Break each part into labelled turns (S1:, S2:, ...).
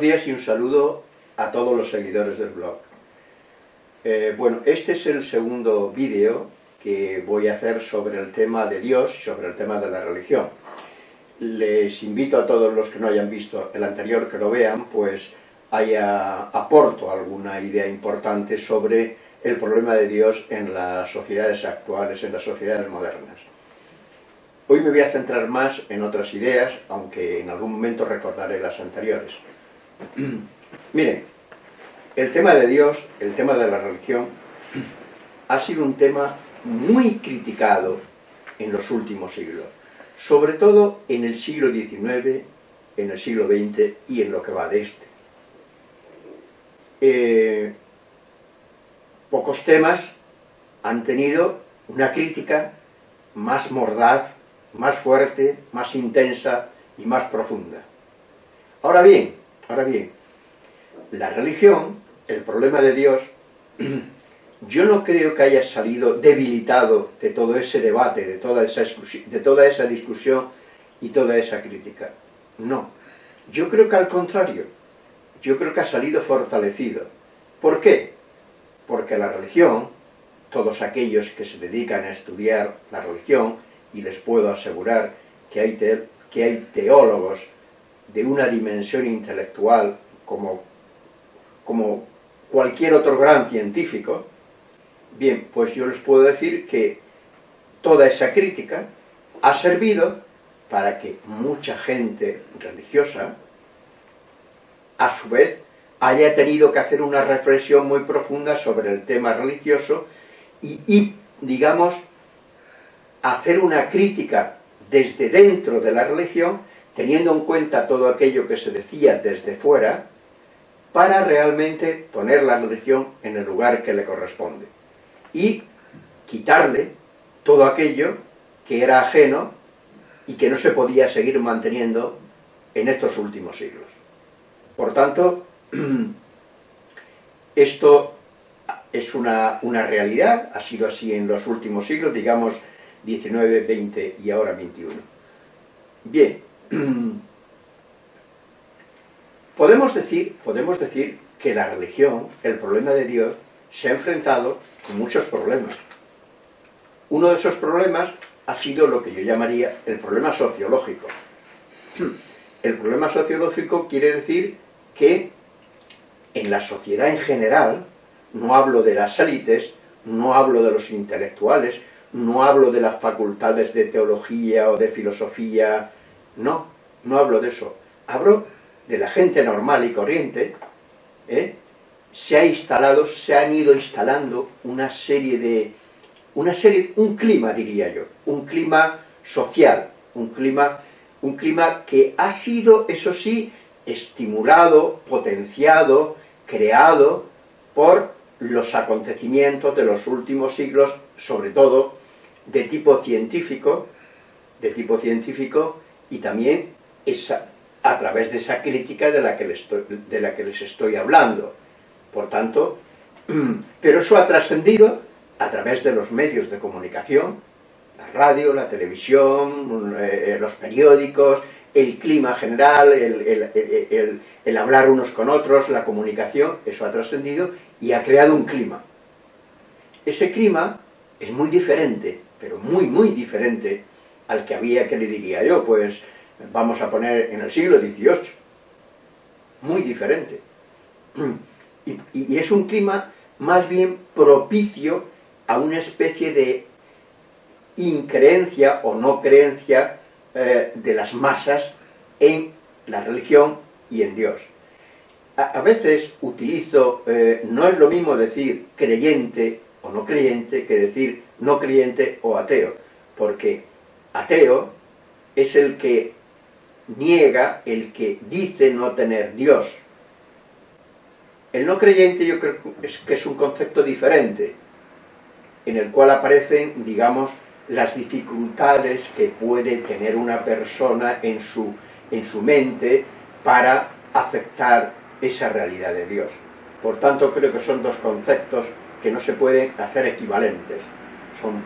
S1: buenos días y un saludo a todos los seguidores del blog. Eh, bueno, este es el segundo vídeo que voy a hacer sobre el tema de Dios y sobre el tema de la religión. Les invito a todos los que no hayan visto el anterior que lo vean, pues haya, aporto alguna idea importante sobre el problema de Dios en las sociedades actuales, en las sociedades modernas. Hoy me voy a centrar más en otras ideas, aunque en algún momento recordaré las anteriores. Miren, el tema de Dios, el tema de la religión, ha sido un tema muy criticado en los últimos siglos, sobre todo en el siglo XIX, en el siglo XX y en lo que va de este. Eh, pocos temas han tenido una crítica más mordaz, más fuerte, más intensa y más profunda. Ahora bien, ahora bien, la religión, el problema de Dios, yo no creo que haya salido debilitado de todo ese debate, de toda esa, de toda esa discusión y toda esa crítica. No, yo creo que al contrario, yo creo que ha salido fortalecido. ¿Por qué? Porque la religión, todos aquellos que se dedican a estudiar la religión, y les puedo asegurar que hay, que hay teólogos de una dimensión intelectual como como cualquier otro gran científico, bien, pues yo les puedo decir que toda esa crítica ha servido para que mucha gente religiosa, a su vez, haya tenido que hacer una reflexión muy profunda sobre el tema religioso y, y digamos, hacer una crítica desde dentro de la religión, teniendo en cuenta todo aquello que se decía desde fuera, para realmente poner la religión en el lugar que le corresponde y quitarle todo aquello que era ajeno y que no se podía seguir manteniendo en estos últimos siglos. Por tanto, esto es una, una, realidad, ha sido así en los últimos siglos, digamos 19, 20 y ahora 21. Bien, Podemos decir, podemos decir que la religión, el problema de Dios, se ha enfrentado con muchos problemas. Uno de esos problemas ha sido lo que yo llamaría el problema sociológico. El problema sociológico quiere decir que en la sociedad en general, no hablo de las élites, no hablo de los intelectuales, no hablo de las facultades de teología o de filosofía, no, no hablo de eso. Hablo de la gente normal y corriente, ¿eh? se ha instalado, se han ido instalando una serie de, una serie, un clima diría yo, un clima social, un clima, un clima que ha sido, eso sí, estimulado, potenciado, creado por los acontecimientos de los últimos siglos, sobre todo de tipo científico, de tipo científico, y también esa, a través de esa crítica de la que les estoy, de la que les estoy hablando. Por tanto, pero eso ha trascendido a través de los medios de comunicación, la radio, la televisión, eh, los periódicos, el clima general, el, el, hablar unos con otros, la comunicación, eso ha trascendido y ha creado un clima. Ese clima es muy diferente, pero muy, muy diferente al que había, que le diría yo, pues vamos a poner en el siglo XVIII, muy diferente. Y, es un clima más bien propicio a una especie de increencia o no creencia eh, de las masas en la religión y en Dios. A, veces utilizo, eh, no es lo mismo decir creyente o no creyente que decir no creyente o ateo, porque ateo es el que niega el que dice no tener Dios. El no creyente yo creo que es un concepto diferente, en el cual aparecen, digamos, las dificultades que puede tener una persona en su, en su mente para aceptar esa realidad de Dios. Por tanto, creo que son dos conceptos que no se pueden hacer equivalentes. Son,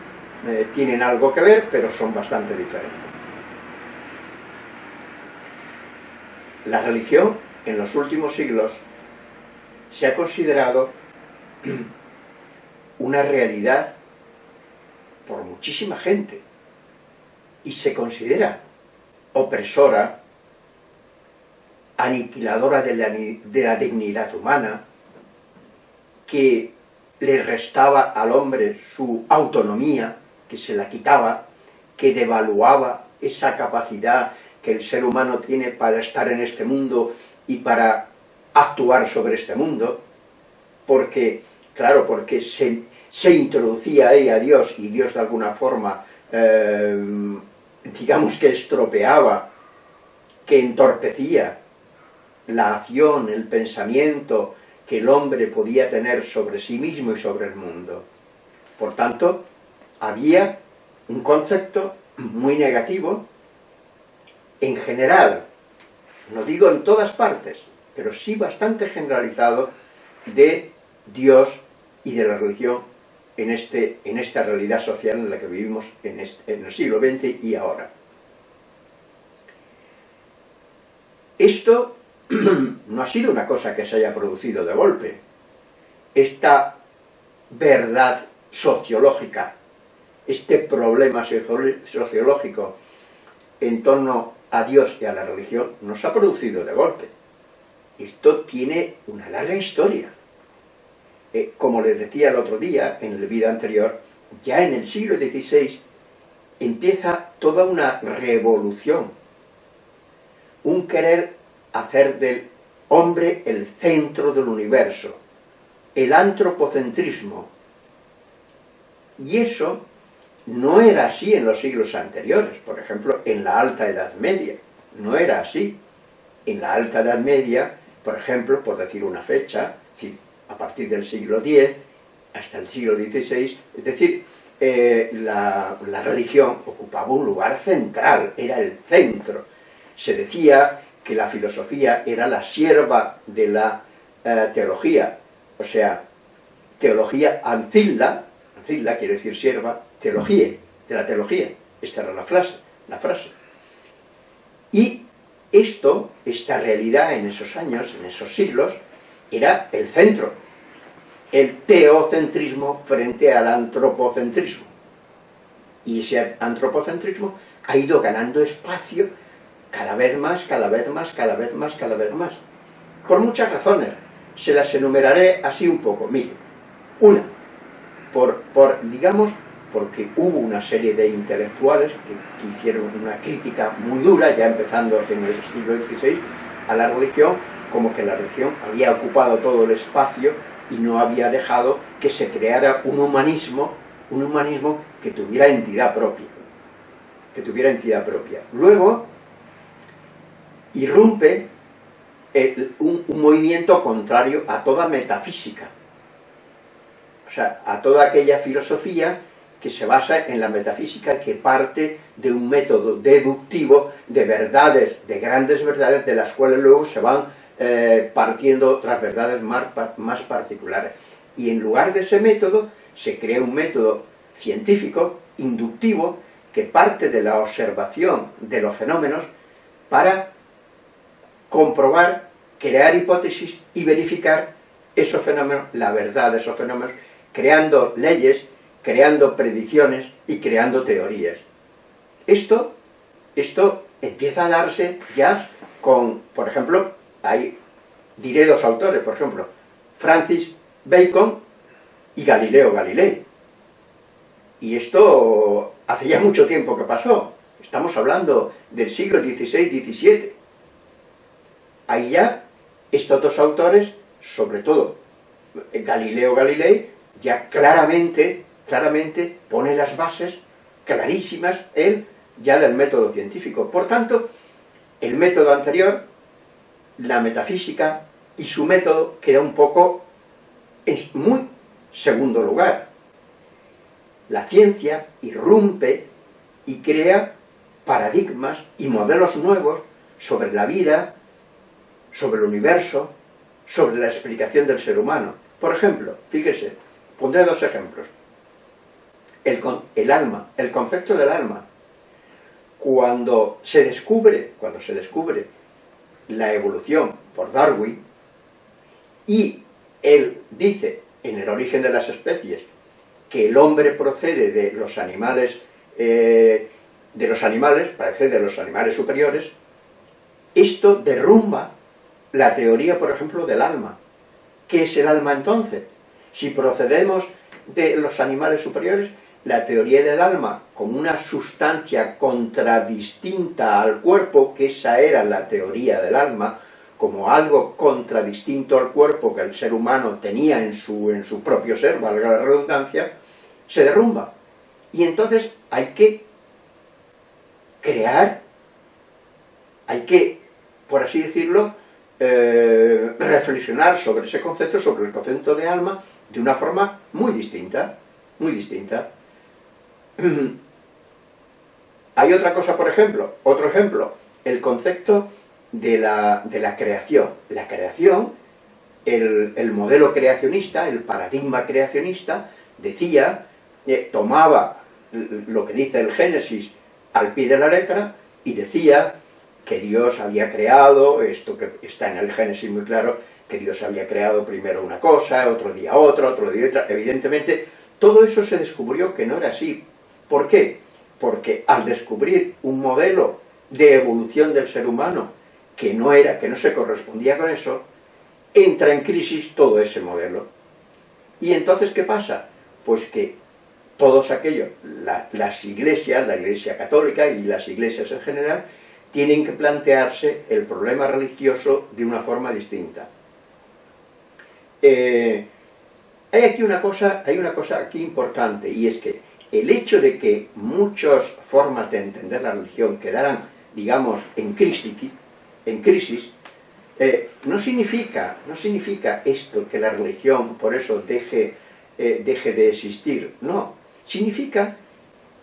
S1: eh, tienen algo que ver, pero son bastante diferentes. La religión en los últimos siglos se ha considerado una realidad por muchísima gente y se considera opresora, aniquiladora de la, de la dignidad humana, que le restaba al hombre su autonomía, que se la quitaba, que devaluaba esa capacidad que el ser humano tiene para estar en este mundo y para actuar sobre este mundo, porque, claro, porque se, se introducía ahí a Dios y Dios de alguna forma, eh, digamos que estropeaba, que entorpecía la acción, el pensamiento que el hombre podía tener sobre sí mismo y sobre el mundo. Por tanto, había un concepto muy negativo en general, no digo en todas partes, pero sí bastante generalizado de Dios y de la religión en, este, en esta realidad social en la que vivimos en, en el siglo XX y ahora. Esto no ha sido una cosa que se haya producido de golpe. Esta verdad sociológica, este problema sociológico en torno a Dios y a la religión, no se ha producido de golpe. Esto tiene una larga historia. Eh, como les decía el otro día, en el vídeo anterior, ya en el siglo XVI empieza toda una revolución, un querer hacer del hombre el centro del universo, el antropocentrismo. Y eso no era así en los siglos anteriores, por ejemplo, en la Alta Edad Media, no era así. En la Alta Edad Media, por ejemplo, por decir una fecha, a partir del siglo X hasta el siglo XVI, es decir, eh, la, religión ocupaba un lugar central, era el centro. Se decía que la filosofía era la sierva de la eh, teología, o sea, teología ancilla, ancilla quiere decir sierva, teología, de la teología. Esta era la frase, la frase. Y esto, esta realidad en esos años, en esos siglos, era el centro. El teocentrismo frente al antropocentrismo. Y ese antropocentrismo ha ido ganando espacio cada vez más, cada vez más, cada vez más, cada vez más. Por muchas razones. Se las enumeraré así un poco. Mire, una, por, por digamos, porque hubo una serie de intelectuales que, hicieron una crítica muy dura, ya empezando en el siglo XVI, a la religión, como que la religión había ocupado todo el espacio y no había dejado que se creara un humanismo, un humanismo que tuviera entidad propia, que tuviera entidad propia. Luego, irrumpe un, un movimiento contrario a toda metafísica, o sea, a toda aquella filosofía que se basa en la metafísica que parte de un método deductivo de verdades, de grandes verdades, de las cuales luego se van eh, partiendo otras verdades más, más particulares. Y en lugar de ese método, se crea un método científico, inductivo, que parte de la observación de los fenómenos para comprobar, crear hipótesis y verificar esos fenómenos, la verdad de esos fenómenos, creando leyes creando predicciones y creando teorías. Esto, esto empieza a darse ya con, por ejemplo, hay, diré dos autores, por ejemplo, Francis Bacon y Galileo Galilei. Y esto hace ya mucho tiempo que pasó. Estamos hablando del siglo XVI-XVII. Ahí ya estos dos autores, sobre todo Galileo Galilei, ya claramente claramente pone las bases clarísimas él ya del método científico. Por tanto, el método anterior, la metafísica y su método queda un poco en muy segundo lugar. La ciencia irrumpe y crea paradigmas y modelos nuevos sobre la vida, sobre el universo, sobre la explicación del ser humano. Por ejemplo, fíjese, pondré dos ejemplos el, el alma, el concepto del alma. Cuando se descubre, cuando se descubre la evolución por Darwin, y él dice en el origen de las especies que el hombre procede de los animales, eh, de los animales, parece de los animales superiores, esto derrumba la teoría, por ejemplo, del alma. ¿Qué es el alma entonces? Si procedemos de los animales superiores, la teoría del alma como una sustancia contradistinta al cuerpo, que esa era la teoría del alma, como algo contradistinto al cuerpo que el ser humano tenía en su, en su propio ser, valga la redundancia, se derrumba. Y entonces hay que crear, hay que, por así decirlo, eh, reflexionar sobre ese concepto, sobre el concepto de alma, de una forma muy distinta, muy distinta. Hay otra cosa, por ejemplo, otro ejemplo, el concepto de la, de la creación. La creación, el, el, modelo creacionista, el paradigma creacionista, decía, tomaba lo que dice el Génesis al pie de la letra y decía que Dios había creado, esto que está en el Génesis muy claro, que Dios había creado primero una cosa, otro día otra, otro día otra, evidentemente todo eso se descubrió que no era así. ¿Por qué? Porque al descubrir un modelo de evolución del ser humano que no era, que no se correspondía con eso, entra en crisis todo ese modelo. Y entonces, ¿qué pasa? Pues que todos aquellos, las iglesias, la iglesia católica y las iglesias en general, tienen que plantearse el problema religioso de una forma distinta. Eh, hay aquí una cosa, hay una cosa aquí importante, y es que el hecho de que muchas formas de entender la religión quedaran, digamos, en crisis, eh, no, significa, no significa esto que la religión por eso deje, eh, deje de existir, no, significa,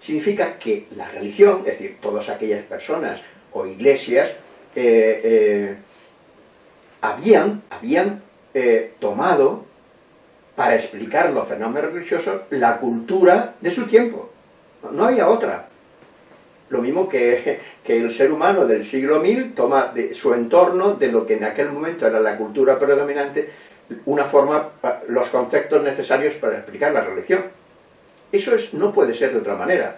S1: significa que la religión, es decir, todas aquellas personas o iglesias, eh, habían, habían tomado para explicar los fenómenos religiosos la cultura de su tiempo. No había otra. Lo mismo que, el ser humano del siglo mil toma de su entorno, de lo que en aquel momento era la cultura predominante, una forma, los conceptos necesarios para explicar la religión. Eso es, no puede ser de otra manera.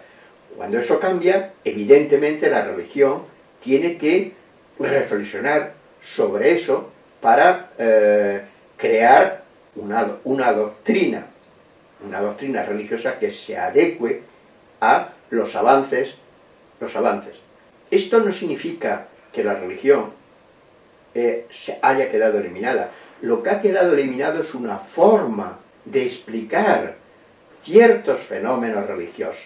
S1: Cuando eso cambia, evidentemente la religión tiene que reflexionar sobre eso para eh, crear una, una doctrina, una doctrina religiosa que se adecue a los avances, los avances. Esto no significa que la religión eh, se haya quedado eliminada. Lo que ha quedado eliminado es una forma de explicar ciertos fenómenos religiosos.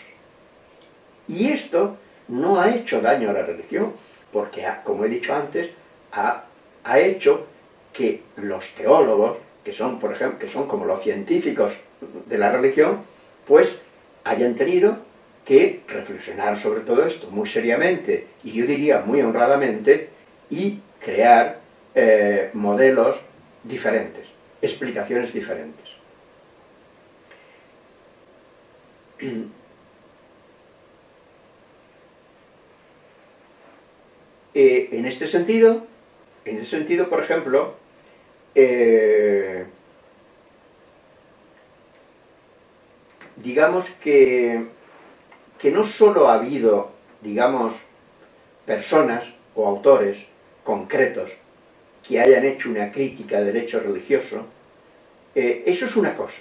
S1: Y esto no ha hecho daño a la religión, porque, como he dicho antes, ha, ha hecho que los teólogos, que son, por ejemplo, que son como los científicos de la religión, pues hayan tenido que reflexionar sobre todo esto muy seriamente, y yo diría muy honradamente, y crear eh, modelos diferentes, explicaciones diferentes. Eh, en este sentido, en este sentido, por ejemplo, eh, digamos que, que no solo ha habido, digamos, personas o autores concretos que hayan hecho una crítica del hecho religioso, eh, eso es una cosa.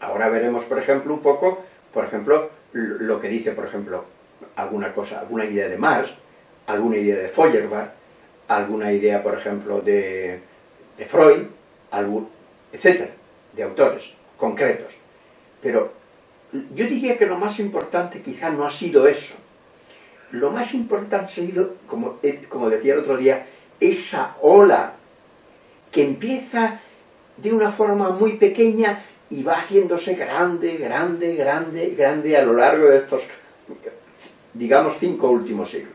S1: Ahora veremos, por ejemplo, un poco, por ejemplo, lo que dice, por ejemplo, alguna cosa, alguna idea de Marx, alguna idea de Feuerbach, alguna idea, por ejemplo, de, Freud, etcétera, de autores concretos. Pero yo diría que lo más importante quizá no ha sido eso. Lo más importante ha sido, como, eh, como decía el otro día, esa ola que empieza de una forma muy pequeña y va haciéndose grande, grande, grande, grande a lo largo de estos, digamos, cinco últimos siglos.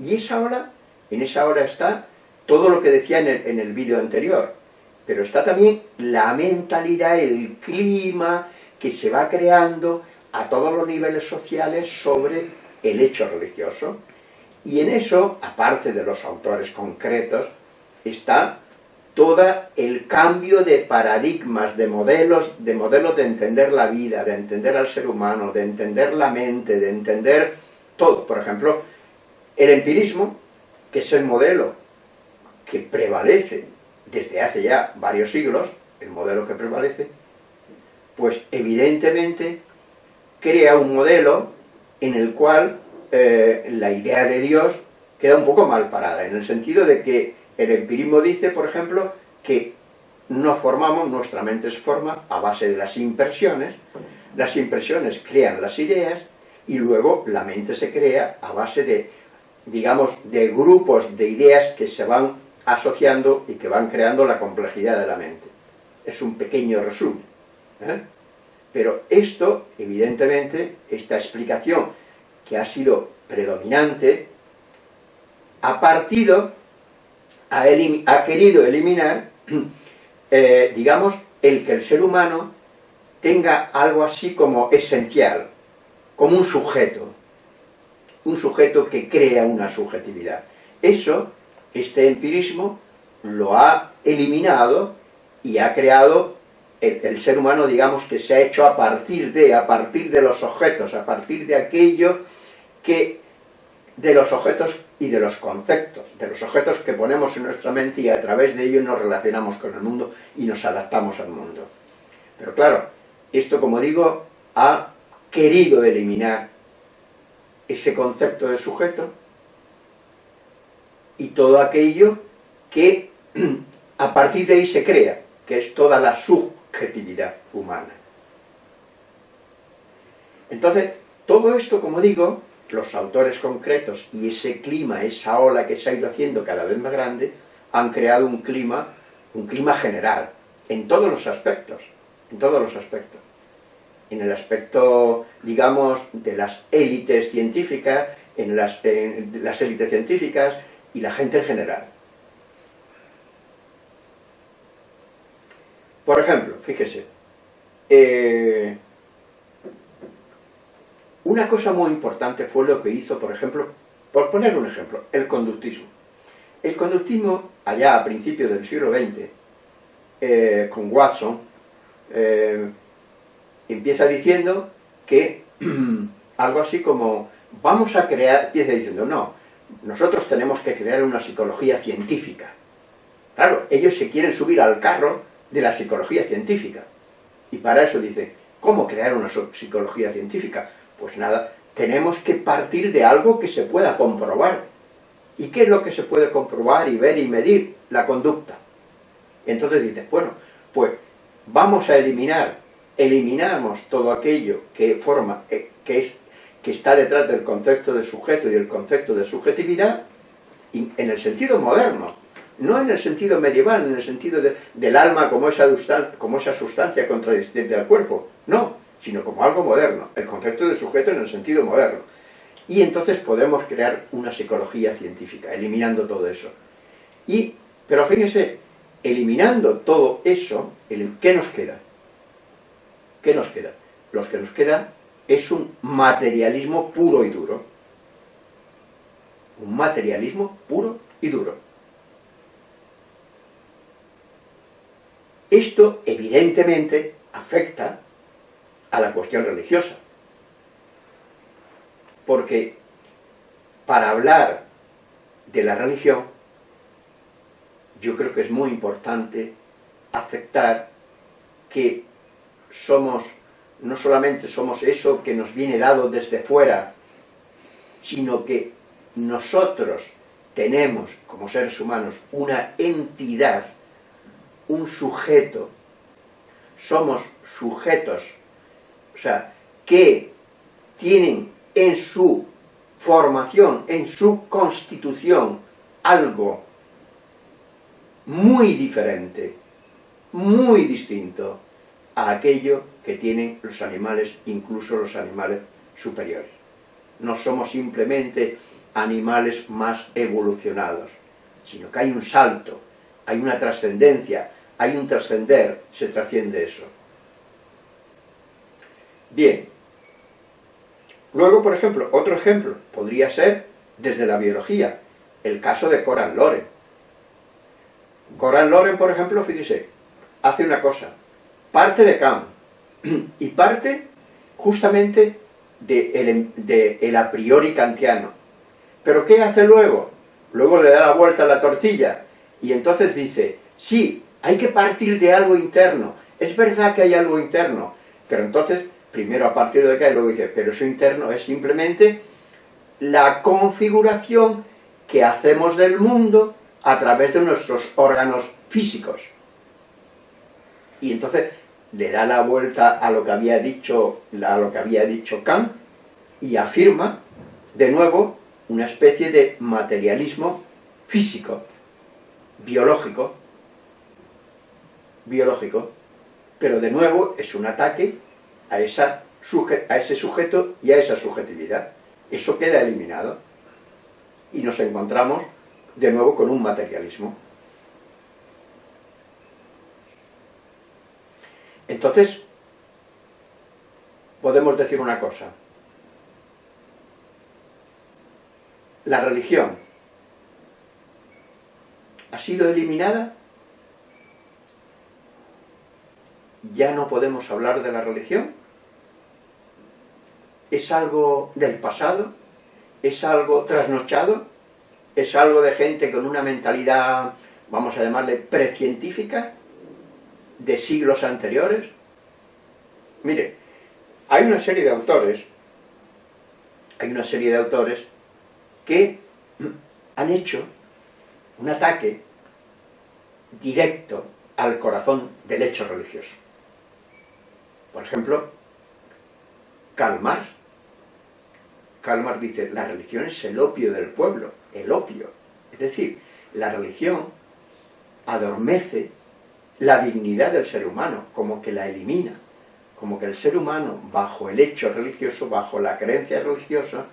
S1: Y esa hora, en esa hora está todo lo que decía en el, en el vídeo anterior, pero está también la mentalidad, el clima que se va creando a todos los niveles sociales sobre el hecho religioso. Y en eso, aparte de los autores concretos, está todo el cambio de paradigmas, de modelos, de modelos de entender la vida, de entender al ser humano, de entender la mente, de entender todo. Por ejemplo, el empirismo, que es el modelo que prevalece desde hace ya varios siglos, el modelo que prevalece, pues evidentemente crea un modelo en el cual eh, la idea de Dios queda un poco mal parada, en el sentido de que el empirismo dice, por ejemplo, que no formamos, nuestra mente se forma a base de las impresiones, las impresiones crean las ideas, y luego la mente se crea a base de, digamos, de grupos de ideas que se van asociando y que van creando la complejidad de la mente. Es un pequeño resumen. ¿eh? Pero esto, evidentemente, esta explicación que ha sido predominante, ha partido, ha, querido eliminar, eh, digamos, el que el ser humano tenga algo así como esencial, como un sujeto, un sujeto que crea una subjetividad. Eso, este empirismo, lo ha eliminado y ha creado el, ser humano, digamos, que se ha hecho a partir de, a partir de los objetos, a partir de aquello que, de los objetos y de los conceptos, de los objetos que ponemos en nuestra mente y a través de ellos nos relacionamos con el mundo y nos adaptamos al mundo. Pero claro, esto, como digo, ha querido eliminar ese concepto de sujeto y todo aquello que a partir de ahí se crea, que es toda la sub subjetividad humana. Entonces, todo esto, como digo, los autores concretos y ese clima, esa ola que se ha ido haciendo cada vez más grande, han creado un clima, un clima general, en todos los aspectos, en todos los aspectos. En el aspecto, digamos, de las élites científicas, en las, las élites científicas y la gente en general. Por ejemplo, fíjese, eh, una cosa muy importante fue lo que hizo, por ejemplo, por poner un ejemplo, el conductismo. El conductismo, allá a principios del siglo XX, eh, con Watson, eh, empieza diciendo que algo así como, vamos a crear, empieza diciendo, no, nosotros tenemos que crear una psicología científica. Claro, ellos se quieren subir al carro de la psicología científica. Y para eso dice, ¿cómo crear una psicología científica? Pues nada, tenemos que partir de algo que se pueda comprobar. ¿Y qué es lo que se puede comprobar y ver y medir? La conducta. Entonces dice, bueno, pues vamos a eliminar, eliminamos todo aquello que forma, eh, que, es, que está detrás del concepto de sujeto y el concepto de subjetividad, en el sentido moderno, no en el sentido medieval, en el sentido del alma como esa, como esa sustancia contradicente al cuerpo, no, sino como algo moderno, el concepto de sujeto en el sentido moderno. Y entonces podemos crear una psicología científica, eliminando todo eso. Y, pero fíjense, eliminando todo eso, ¿qué nos queda? ¿Qué nos queda? Lo que nos queda es un materialismo puro y duro. Un materialismo puro y duro. Esto, evidentemente, afecta a la cuestión religiosa. Porque para hablar de la religión, yo creo que es muy importante aceptar que somos, no solamente somos eso que nos viene dado desde fuera, sino que nosotros tenemos, como seres humanos, una entidad un sujeto, somos sujetos, o sea, que tienen en su formación, en su constitución, algo muy diferente, muy distinto a aquello que tienen los animales, incluso los animales superiores. No somos simplemente animales más evolucionados, sino que hay un salto, hay una trascendencia, hay un trascender, se trasciende eso. Bien. Luego, por ejemplo, otro ejemplo podría ser desde la biología. El caso de Coran Loren. Coran Loren, por ejemplo, fíjese, hace una cosa, parte de Kant y parte justamente de de el a priori kantiano. ¿Pero qué hace luego? Luego le da la vuelta a la tortilla y entonces dice, sí, hay que partir de algo interno, es verdad que hay algo interno, pero entonces, primero a partir de acá, y luego dice, pero eso interno es simplemente la configuración que hacemos del mundo a través de nuestros órganos físicos. Y entonces le da la vuelta a lo que había dicho, a lo que había dicho Kant y afirma, de nuevo, una especie de materialismo físico, biológico, biológico, pero de nuevo es un ataque a, esa, a ese sujeto y a esa subjetividad. Eso queda eliminado y nos encontramos de nuevo con un materialismo. Entonces, podemos decir una cosa. La religión ha sido eliminada ya no podemos hablar de la religión? ¿Es algo del pasado? ¿Es algo trasnochado? ¿Es algo de gente con una mentalidad, vamos a llamarle, precientífica? ¿De siglos anteriores? Mire, hay una serie de autores, hay una serie de autores que han hecho un ataque directo al corazón del hecho religioso. Por ejemplo, Karl Marx. Karl Marx dice, la religión es el opio del pueblo, el opio. Es decir, la religión adormece la dignidad del ser humano, como que la elimina, como que el ser humano, bajo el hecho religioso, bajo la creencia religiosa,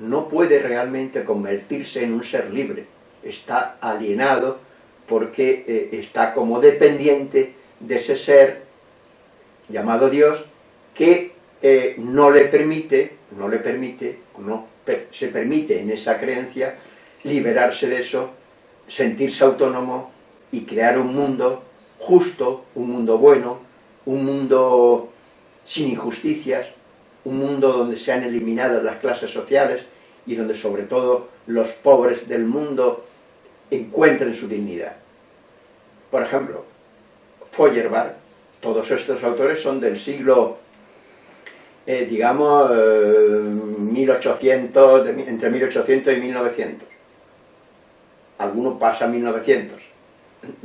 S1: no puede realmente convertirse en un ser libre, está alienado porque eh, está como dependiente de ese ser llamado Dios, que eh, no le permite, no le permite, no se permite en esa creencia liberarse de eso, sentirse autónomo y crear un mundo justo, un mundo bueno, un mundo sin injusticias, un mundo donde se han eliminado las clases sociales y donde sobre todo los pobres del mundo encuentren su dignidad. Por ejemplo, Feuerbach todos estos autores son del siglo, eh, digamos, 1800, eh, entre 1800 y 1900. Algunos pasan 1900,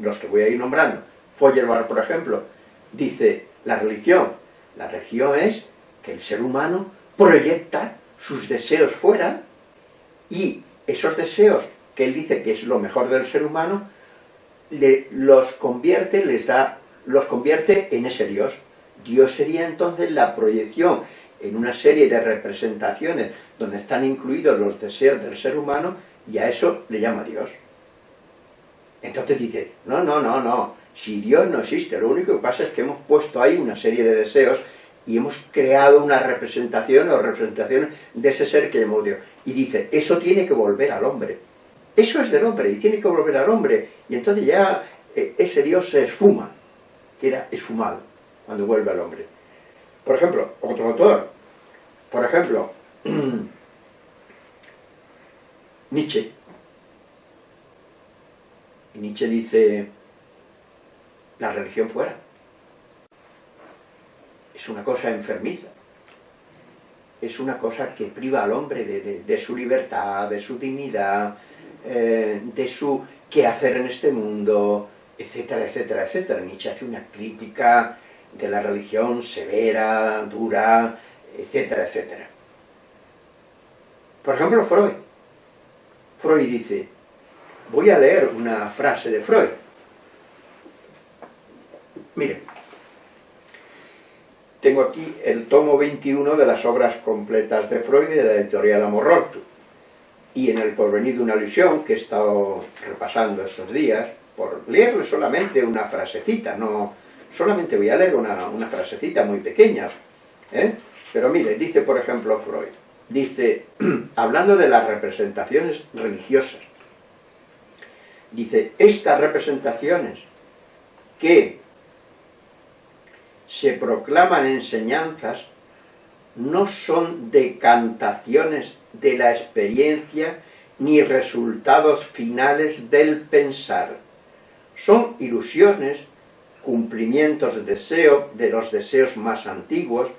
S1: los que voy a ir nombrando. Feuerbach, por ejemplo, dice, la religión, la religión es que el ser humano proyecta sus deseos fuera y esos deseos que él dice que es lo mejor del ser humano, los convierte, les da los convierte en ese Dios. Dios sería entonces la proyección en una serie de representaciones donde están incluidos los deseos del ser humano y a eso le llama Dios. Entonces dice, no, no, no, no, si Dios no existe, lo único que pasa es que hemos puesto ahí una serie de deseos y hemos creado una representación o representación de ese ser que llamamos Dios. Y dice, eso tiene que volver al hombre. Eso es del hombre y tiene que volver al hombre. Y entonces ya eh, ese Dios se esfuma queda esfumado cuando vuelve al hombre. Por ejemplo, otro autor, por ejemplo, Nietzsche. Nietzsche dice, la religión fuera. Es una cosa enfermiza. Es una cosa que priva al hombre de, su libertad, de su dignidad, eh, de su qué hacer en este mundo, etcétera, etcétera, etcétera. Nietzsche hace una crítica de la religión severa, dura, etcétera, etcétera. Por ejemplo, Freud. Freud dice, voy a leer una frase de Freud. Miren, tengo aquí el tomo 21 de las obras completas de Freud de la editorial Amorortu. Y en el porvenir de una ilusión que he estado repasando estos días, por leerle solamente una frasecita, no, solamente voy a leer una, frasecita muy pequeña, ¿eh? pero mire, dice por ejemplo Freud, dice, hablando de las representaciones religiosas, dice, estas representaciones que se proclaman enseñanzas no son decantaciones de la experiencia ni resultados finales del pensar. Son ilusiones, cumplimientos de deseo, de los deseos más antiguos,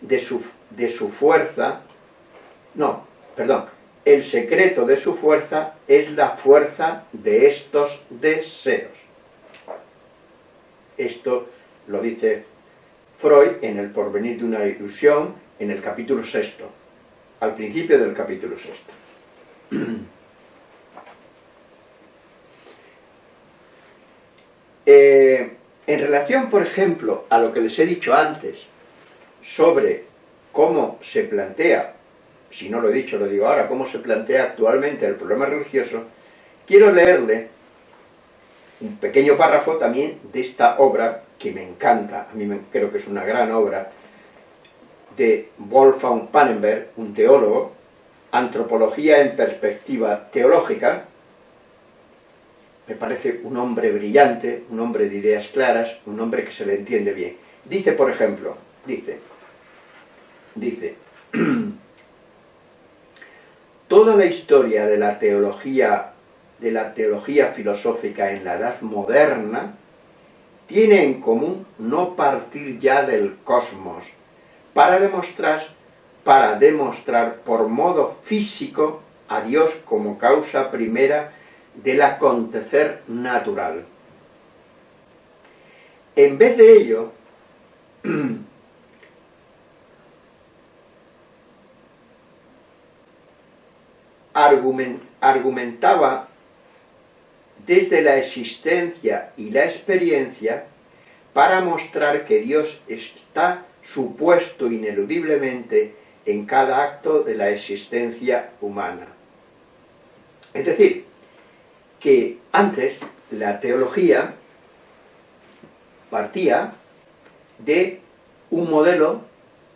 S1: de su, de su fuerza, no, perdón, el secreto de su fuerza es la fuerza de estos deseos. Esto lo dice Freud en El porvenir de una ilusión, en el capítulo sexto, al principio del capítulo sexto. Eh, en relación, por ejemplo, a lo que les he dicho antes, sobre cómo se plantea, si no lo he dicho, lo digo ahora, cómo se plantea actualmente el problema religioso, quiero leerle un pequeño párrafo también de esta obra que me encanta, a mí creo que es una gran obra, de Wolfgang Pannenberg, un teólogo, Antropología en perspectiva teológica, me parece un hombre brillante, un hombre de ideas claras, un hombre que se le entiende bien. Dice, por ejemplo, dice, dice, toda la historia de la teología, de la teología filosófica en la edad moderna, tiene en común no partir ya del cosmos, para demostrar, para demostrar por modo físico a Dios como causa primera del acontecer natural. En vez de ello, argumentaba desde la existencia y la experiencia para mostrar que Dios está supuesto ineludiblemente en cada acto de la existencia humana. Es decir, que antes la teología partía de un modelo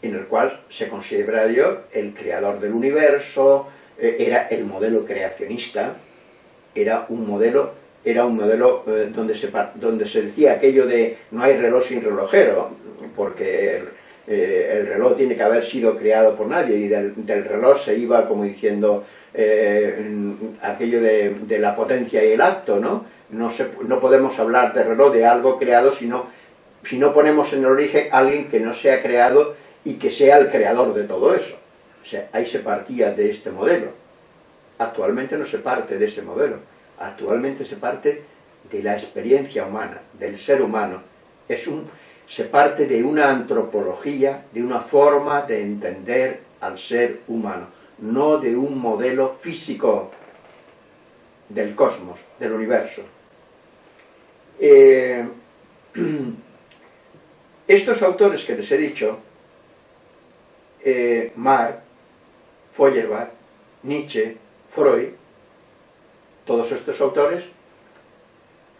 S1: en el cual se considera a Dios el creador del universo, eh, era el modelo creacionista, era un modelo, era un modelo eh, donde, se, donde se decía aquello de no hay reloj sin relojero, porque el, eh, reloj tiene que haber sido creado por nadie, y del reloj se iba como diciendo, eh, aquello de, la potencia y el acto, ¿no? No, no podemos hablar de reloj de algo creado si no, si no ponemos en el origen a alguien que no sea creado y que sea el creador de todo eso. O sea, ahí se partía de este modelo. Actualmente no se parte de ese modelo. Actualmente se parte de la experiencia humana, del ser humano. Es un, se parte de una antropología, de una forma de entender al ser humano no de un modelo físico del cosmos, del universo. Eh, estos autores que les he dicho, eh, Marx, Feuerbach, Nietzsche, Freud, todos estos autores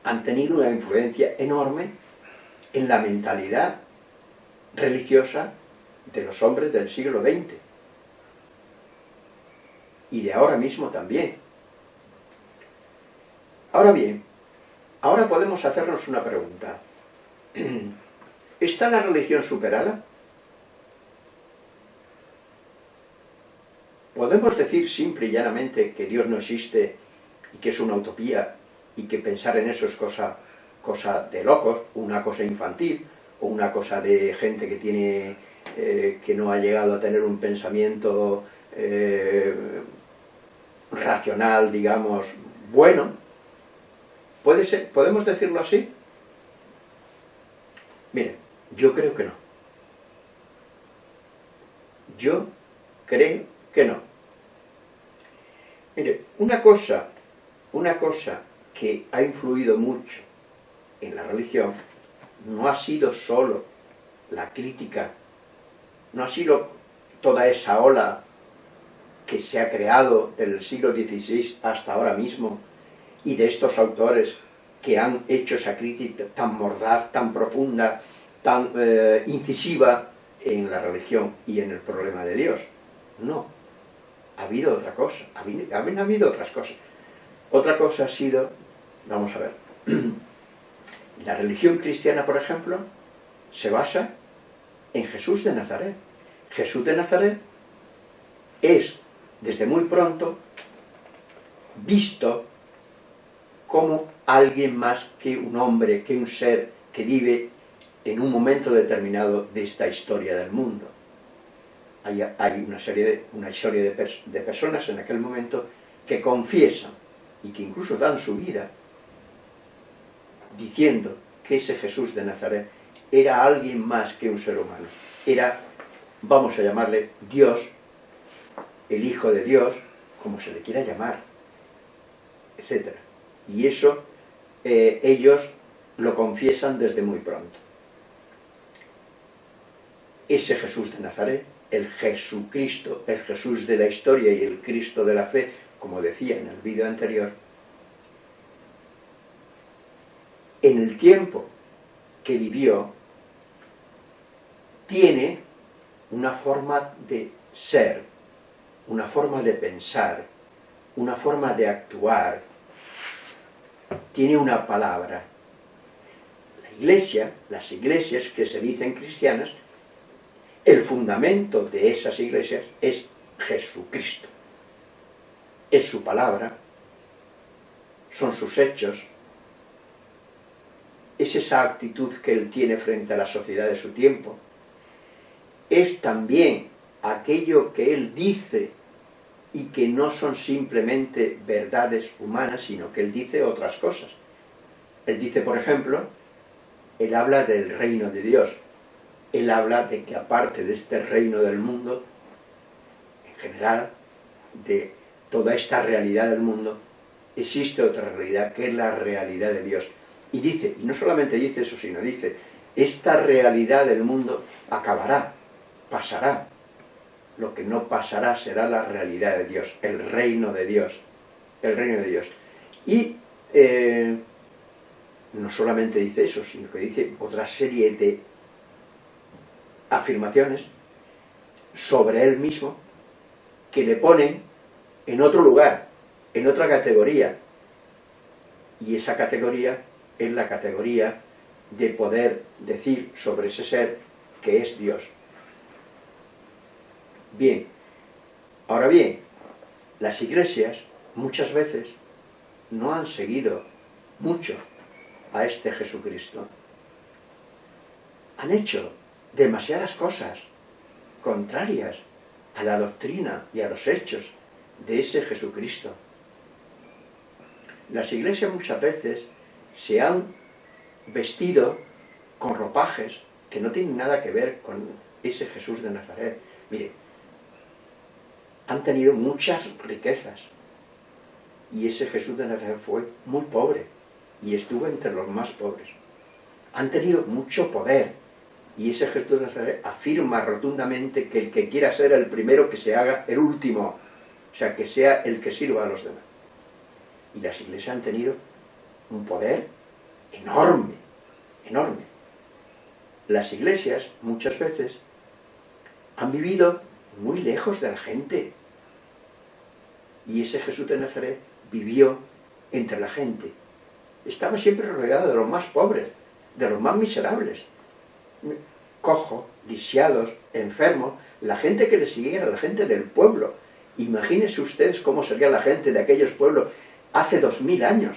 S1: han tenido una influencia enorme en la mentalidad religiosa de los hombres del siglo XX y de ahora mismo también. Ahora bien, ahora podemos hacernos una pregunta. ¿Está la religión superada? ¿Podemos decir simple y llanamente que Dios no existe y que es una utopía y que pensar en eso es cosa, cosa de locos, una cosa infantil o una cosa de gente que tiene eh, que no ha llegado a tener un pensamiento eh, racional, digamos, bueno, ¿puede ser, ¿podemos decirlo así? Miren, yo creo que no. Yo creo que no. Mire, una cosa, una cosa que ha influido mucho en la religión no ha sido solo la crítica, no ha sido toda esa ola que se ha creado del siglo XVI hasta ahora mismo y de estos autores que han hecho esa crítica tan mordaz, tan profunda, tan eh, incisiva en la religión y en el problema de Dios. No. ha habido otra cosa, ha habido, ha habido otras cosas. Otra cosa ha sido, vamos a ver, la religión cristiana, por ejemplo, se basa en Jesús de Nazaret. Jesús de Nazaret es, desde muy pronto, visto como alguien más que un hombre, que un ser que vive en un momento determinado de esta historia del mundo. Hay, una serie, de, una historia de, personas en aquel momento que confiesan y que incluso dan su vida diciendo que ese Jesús de Nazaret era alguien más que un ser humano. Era, vamos a llamarle, Dios, el Hijo de Dios, como se le quiera llamar, etc. Y eso eh, ellos lo confiesan desde muy pronto. Ese Jesús de Nazaret, el Jesucristo, el Jesús de la historia y el Cristo de la fe, como decía en el vídeo anterior, en el tiempo que vivió, tiene una forma de ser, una forma de pensar, una forma de actuar, tiene una palabra. La iglesia, las iglesias que se dicen cristianas, el fundamento de esas iglesias es Jesucristo. Es su palabra, son sus hechos, es esa actitud que él tiene frente a la sociedad de su tiempo, es también aquello que él dice y que no son simplemente verdades humanas, sino que él dice otras cosas. Él dice, por ejemplo, él habla del reino de Dios. Él habla de que aparte de este reino del mundo, en general, de toda esta realidad del mundo, existe otra realidad, que es la realidad de Dios. Y dice, y no solamente dice eso, sino dice, esta realidad del mundo acabará, pasará. Lo que no pasará será la realidad de Dios, el reino de Dios, el reino de Dios. Y eh, no solamente dice eso, sino que dice otra serie de afirmaciones sobre él mismo que le ponen en otro lugar, en otra categoría. Y esa categoría es la categoría de poder decir sobre ese ser que es Dios. Bien, ahora bien, las iglesias muchas veces no han seguido mucho a este Jesucristo. Han hecho demasiadas cosas contrarias a la doctrina y a los hechos de ese Jesucristo. Las iglesias muchas veces se han vestido con ropajes que no tienen nada que ver con ese Jesús de Nazaret. Mire, han tenido muchas riquezas y ese Jesús de Nazaret fue muy pobre y estuvo entre los más pobres. Han tenido mucho poder y ese Jesús de Nazaret afirma rotundamente que el que quiera ser el primero que se haga el último, o sea, que sea el que sirva a los demás. Y las iglesias han tenido un poder enorme, enorme. Las iglesias muchas veces han vivido muy lejos de la gente. Y ese Jesús de Nazaret vivió entre la gente. Estaba siempre rodeado de los más pobres, de los más miserables. Cojo, lisiados, enfermos, la gente que le siguiera, la gente del pueblo. Imagínense ustedes cómo sería la gente de aquellos pueblos hace dos mil años.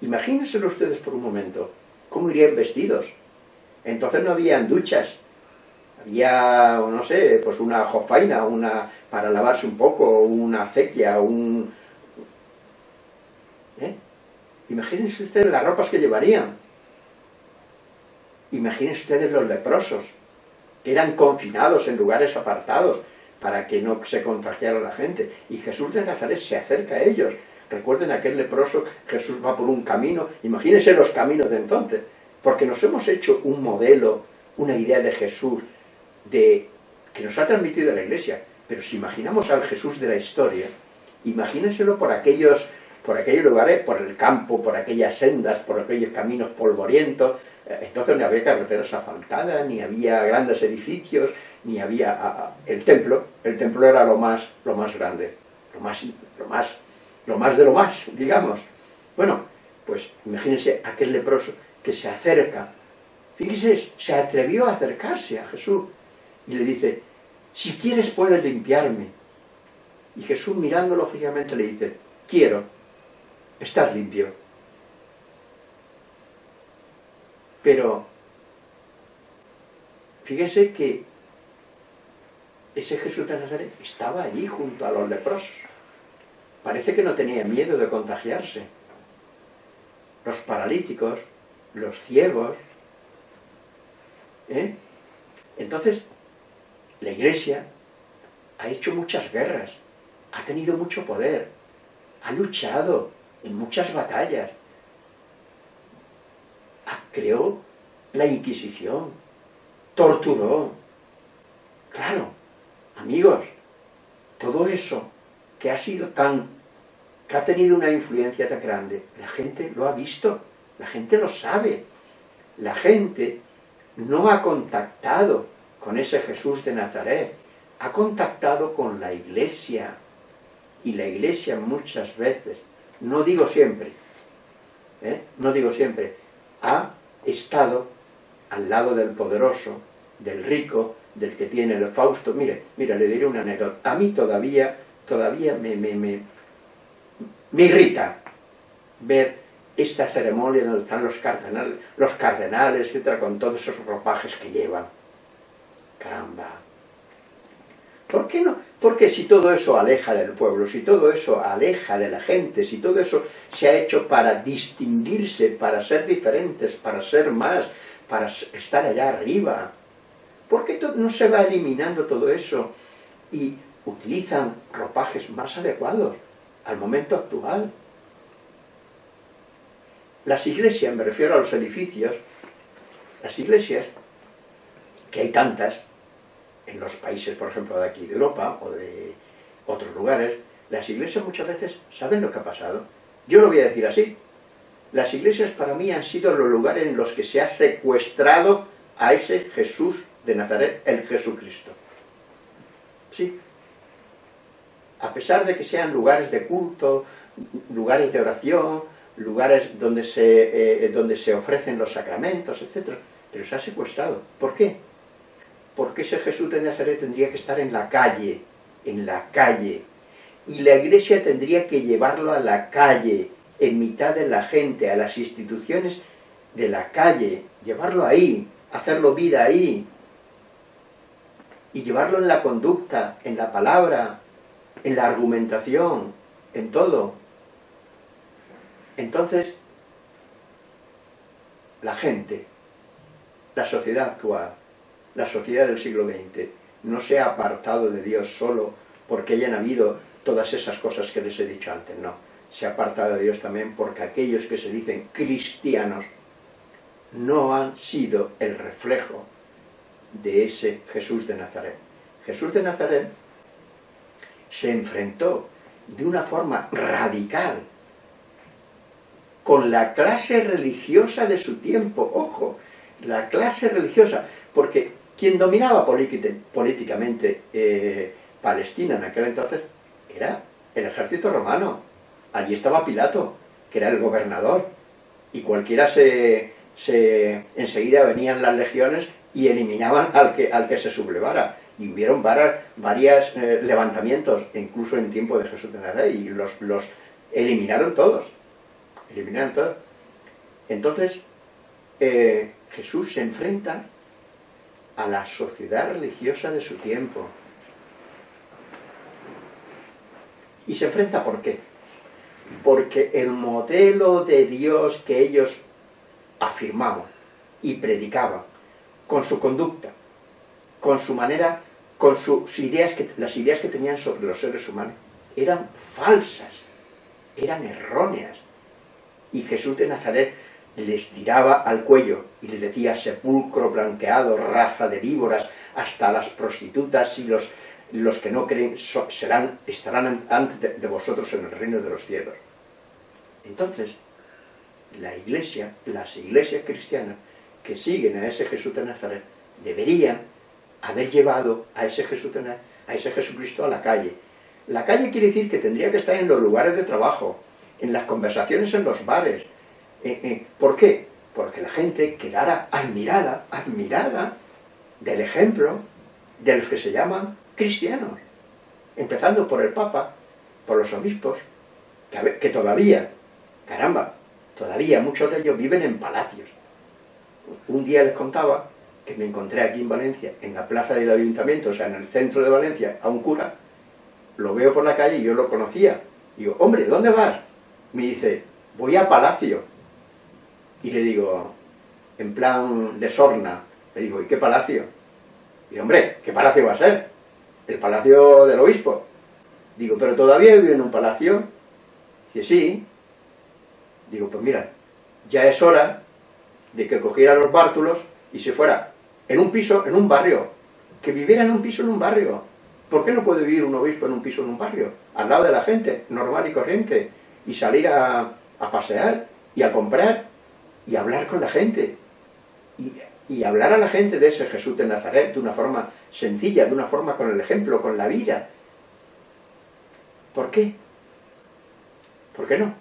S1: Imagínenselo ustedes por un momento, cómo irían vestidos. Entonces no habían duchas, había, no sé, pues una jofaina, una para lavarse un poco, una acequia, un... ¿Eh? Imagínense ustedes las ropas que llevarían. Imagínense ustedes los leprosos, que eran confinados en lugares apartados para que no se contagiara la gente. Y Jesús de Nazaret se acerca a ellos. Recuerden aquel leproso, Jesús va por un camino, imagínense los caminos de entonces, porque nos hemos hecho un modelo, una idea de Jesús, de, que nos ha transmitido la Iglesia, pero si imaginamos al Jesús de la historia, imagínenselo por aquellos, por aquellos lugares, por el campo, por aquellas sendas, por aquellos caminos polvorientos, eh, entonces no había carreteras asfaltadas, ni había grandes edificios, ni había el templo, el templo era lo más, lo más grande, lo más, lo más, lo más de lo más, digamos. Bueno, pues imagínense aquel leproso que se acerca, fíjese, se atrevió a acercarse a Jesús y le dice, si quieres puedes limpiarme. Y Jesús mirándolo fijamente le dice, quiero, estás limpio. Pero, fíjense que ese Jesús de Nazaret estaba allí junto a los leprosos. Parece que no tenía miedo de contagiarse. Los paralíticos, los ciegos. ¿eh? Entonces, la Iglesia ha hecho muchas guerras, ha tenido mucho poder, ha luchado en muchas batallas, creó la Inquisición, torturó. Claro, amigos, todo eso que ha sido tan, que ha tenido una influencia tan grande, la gente lo ha visto, la gente lo sabe, la gente no ha contactado con ese Jesús de Nazaret, ha contactado con la iglesia, y la iglesia muchas veces, no digo siempre, ¿eh? no digo siempre, ha estado al lado del poderoso, del rico, del que tiene el Fausto. Mire, mira, le diré una anécdota. A mí todavía, todavía me, me, me, me irrita ver esta ceremonia donde están los cardenales, los cardenales, etcétera, con todos esos ropajes que llevan. Caramba, ¿Por qué no? Porque si todo eso aleja del pueblo, si todo eso aleja de la gente, si todo eso se ha hecho para distinguirse, para ser diferentes, para ser más, para estar allá arriba, ¿por qué no se va eliminando todo eso y utilizan ropajes más adecuados al momento actual? Las iglesias, me refiero a los edificios, las iglesias, que hay tantas, en los países, por ejemplo, de aquí de Europa o de otros lugares, las iglesias muchas veces saben lo que ha pasado. Yo lo voy a decir así. Las iglesias para mí han sido los lugares en los que se ha secuestrado a ese Jesús de Nazaret, el Jesucristo. Sí. A pesar de que sean lugares de culto, lugares de oración, lugares donde se, eh, donde se ofrecen los sacramentos, etc. Pero se ha secuestrado. ¿Por qué? porque ese Jesús de Nazaret tendría que estar en la calle, en la calle, y la iglesia tendría que llevarlo a la calle, en mitad de la gente, a las instituciones de la calle, llevarlo ahí, hacerlo vida ahí, y llevarlo en la conducta, en la palabra, en la argumentación, en todo. Entonces, la gente, la sociedad actual, la sociedad del siglo XX no se ha apartado de Dios solo porque hayan habido todas esas cosas que les he dicho antes, no. Se ha apartado de Dios también porque aquellos que se dicen cristianos no han sido el reflejo de ese Jesús de Nazaret. Jesús de Nazaret se enfrentó de una forma radical con la clase religiosa de su tiempo, ojo, la clase religiosa, porque quien dominaba políticamente eh, Palestina en aquel entonces era el ejército romano. Allí estaba Pilato, que era el gobernador. Y cualquiera se, enseguida venían las legiones y eliminaban al que, al que se sublevara. Y hubieron varios eh, levantamientos, incluso en tiempo de Jesús de Nazaret, y los, los eliminaron todos. Eliminaron todos. Entonces, eh, Jesús se enfrenta a la sociedad religiosa de su tiempo. ¿Y se enfrenta por qué? Porque el modelo de Dios que ellos afirmaban y predicaban, con su conducta, con su manera, con sus ideas, que, las ideas que tenían sobre los seres humanos, eran falsas, eran erróneas. Y Jesús de Nazaret les tiraba al cuello y les decía sepulcro blanqueado, raza de víboras, hasta las prostitutas y los, los que no creen serán, estarán antes de, vosotros en el reino de los cielos. Entonces, la iglesia, las iglesias cristianas que siguen a ese Jesús de Nazaret, deberían haber llevado a ese, Jesús, a ese Jesucristo a la calle. La calle quiere decir que tendría que estar en los lugares de trabajo, en las conversaciones en los bares. Eh, eh, ¿Por qué? Porque la gente quedara admirada, admirada del ejemplo de los que se llaman cristianos. Empezando por el Papa, por los obispos, que, que todavía, caramba, todavía muchos de ellos viven en palacios. Un día les contaba que me encontré aquí en Valencia, en la plaza del ayuntamiento, o sea, en el centro de Valencia, a un cura, lo veo por la calle y yo lo conocía. Digo, hombre, ¿dónde vas? Me dice, voy a palacio. Y le digo, en plan de sorna, le digo, ¿y qué palacio? Y hombre, ¿qué palacio va a ser? El palacio del obispo. Digo, ¿pero todavía vive en un palacio? Dice, sí. Digo, pues mira, ya es hora de que cogiera los bártulos y se fuera en un piso, en un barrio, que viviera en un piso, en un barrio. ¿Por qué no puede vivir un obispo en un piso, en un barrio? Al lado de la gente, normal y corriente, y salir a, pasear, y a comprar, y hablar con la gente. Y, y hablar a la gente de ese Jesús de Nazaret de una forma sencilla, de una forma con el ejemplo, con la vida. ¿Por qué? ¿Por qué no?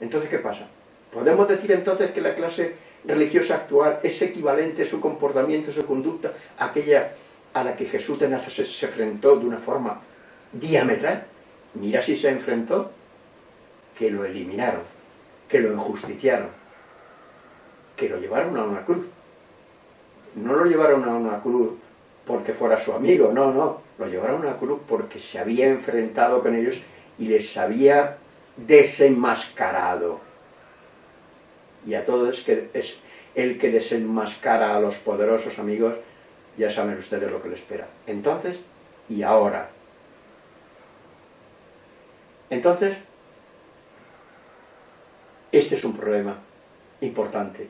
S1: Entonces, ¿qué pasa? ¿Podemos decir entonces que la clase religiosa actual es equivalente su comportamiento, su conducta, aquella a la que Jesús de Nazaret se enfrentó de una forma diametral? Mira si se enfrentó, que lo eliminaron, que lo injusticiaron, que lo llevaron a una cruz. No lo llevaron a una cruz porque fuera su amigo, no, no, lo llevaron a una cruz porque se había enfrentado con ellos y les había desenmascarado y a todos que es el que desenmascara a los poderosos amigos, ya saben ustedes lo que les espera. Entonces, y ahora. Entonces, este es un problema importante.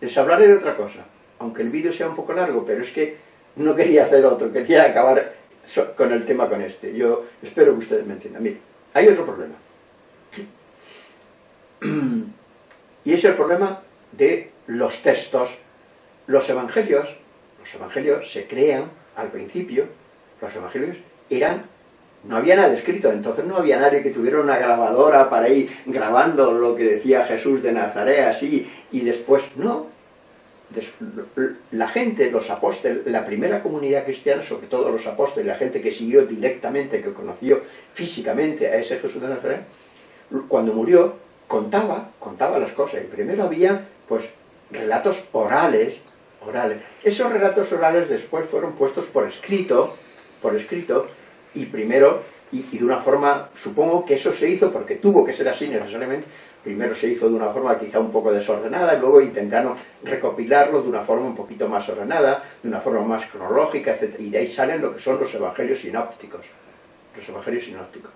S1: Les hablaré de otra cosa, aunque el vídeo sea un poco largo, pero es que no quería hacer otro, quería acabar con el tema con este. Yo espero que ustedes me entiendan. Mire, hay otro problema. Y es el problema de los textos. Los evangelios, los evangelios se crean al principio, los evangelios eran, no había nada escrito, entonces no había nadie que tuviera una grabadora para ir grabando lo que decía Jesús de Nazaret así, y después, no. La gente, los apóstoles, la primera comunidad cristiana, sobre todo los apóstoles, la gente que siguió directamente, que conoció físicamente a ese Jesús de Nazaret, cuando murió, contaba, contaba las cosas. Y primero había, pues, relatos orales, orales. Esos relatos orales después fueron puestos por escrito, por escrito, y primero, y, de una forma, supongo que eso se hizo porque tuvo que ser así necesariamente, primero se hizo de una forma quizá un poco desordenada, y luego intentaron recopilarlo de una forma un poquito más ordenada, de una forma más cronológica, etc. Y de ahí salen lo que son los evangelios sinópticos. Los evangelios sinópticos.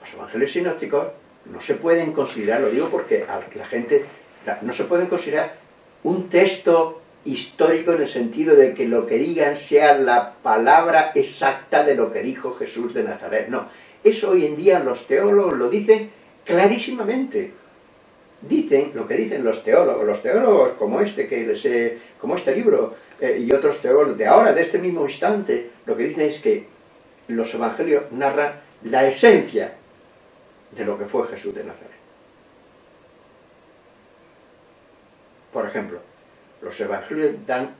S1: Los evangelios sinópticos no se pueden considerar, lo digo porque la gente, no se pueden considerar un texto histórico en el sentido de que lo que digan sea la palabra exacta de lo que dijo Jesús de Nazaret. No, eso hoy en día los teólogos lo dicen clarísimamente. Dicen lo que dicen los teólogos, los teólogos como este, que les como este libro, eh, y otros teólogos de ahora, de este mismo instante, lo que dicen es que los evangelios narran la esencia de lo que fue Jesús de Nazaret. Por ejemplo, los evangelios dan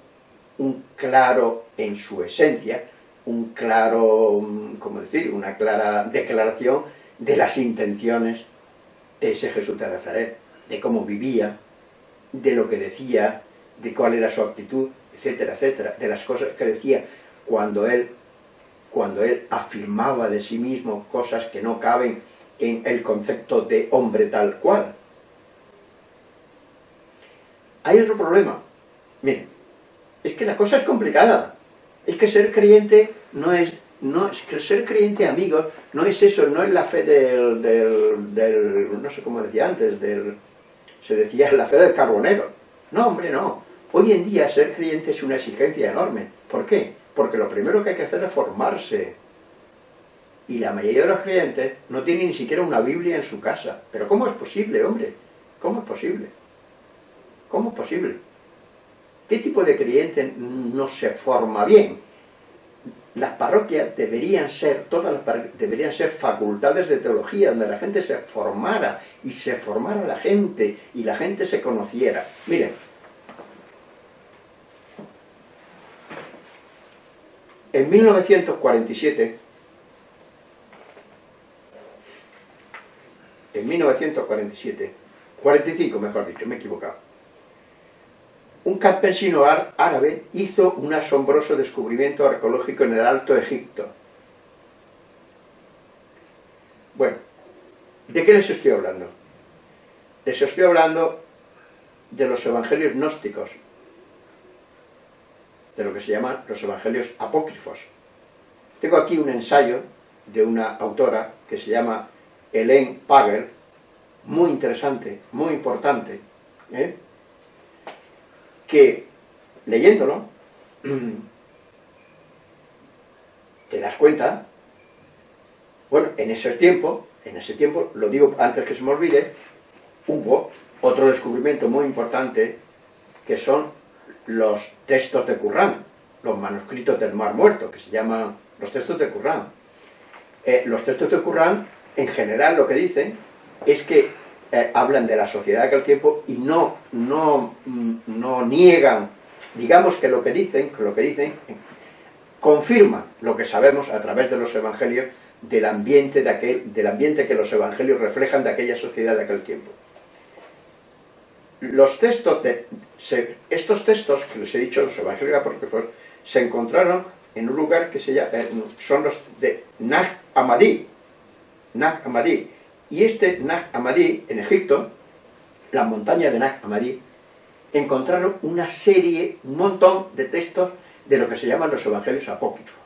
S1: un claro, en su esencia, un claro, ¿cómo decir?, una clara declaración de las intenciones de ese Jesús de Nazaret, de cómo vivía, de lo que decía, de cuál era su actitud, etcétera, etcétera, de las cosas que decía cuando él, cuando él afirmaba de sí mismo cosas que no caben en el concepto de hombre tal cual. Hay otro problema. Miren, es que la cosa es complicada. Es que ser creyente no es, no es que ser creyente amigos no es eso, no es la fe del, del, no sé cómo decía antes, del, se decía la fe del carbonero. No, hombre, no. Hoy en día ser creyente es una exigencia enorme. ¿Por qué? Porque lo primero que hay que hacer es formarse y la mayoría de los creyentes no tienen ni siquiera una Biblia en su casa. Pero ¿cómo es posible, hombre? ¿Cómo es posible? ¿Cómo es posible? ¿Qué tipo de creyente no se forma bien? Las parroquias deberían ser, todas las parroquias, deberían ser facultades de teología, donde la gente se formara, y se formara la gente, y la gente se conociera. Miren, en 1947, en 1947, 45 mejor dicho, me he equivocado, un campesino árabe hizo un asombroso descubrimiento arqueológico en el Alto Egipto. Bueno, ¿de qué les estoy hablando? Les estoy hablando de los evangelios gnósticos, de lo que se llaman los evangelios apócrifos. Tengo aquí un ensayo de una autora que se llama Hélène Pagel, muy interesante, muy importante, ¿eh? que leyéndolo te das cuenta, bueno, en ese tiempo, en ese tiempo, lo digo antes que se me olvide, hubo otro descubrimiento muy importante que son los textos de Qur'an, los manuscritos del Mar Muerto, que se llaman los textos de Qur'an. Eh, los textos de Qur'an, en general, lo que dicen es que eh, hablan de la sociedad de aquel tiempo y no, no, mm, no niegan, digamos que lo que dicen, que lo que dicen, confirman lo que sabemos a través de los evangelios del ambiente, de aquel, del ambiente que los evangelios reflejan de aquella sociedad de aquel tiempo. Los textos de, estos textos que les he dicho, los evangelios apócrifos, se encontraron en un lugar que se llama, eh, son los de Nag Hammadi, Nag Hammadi, y este Nag Hammadi, en Egipto, la montaña de Nag Hammadi, encontraron una serie, un montón de textos de lo que se llaman los evangelios apócrifos.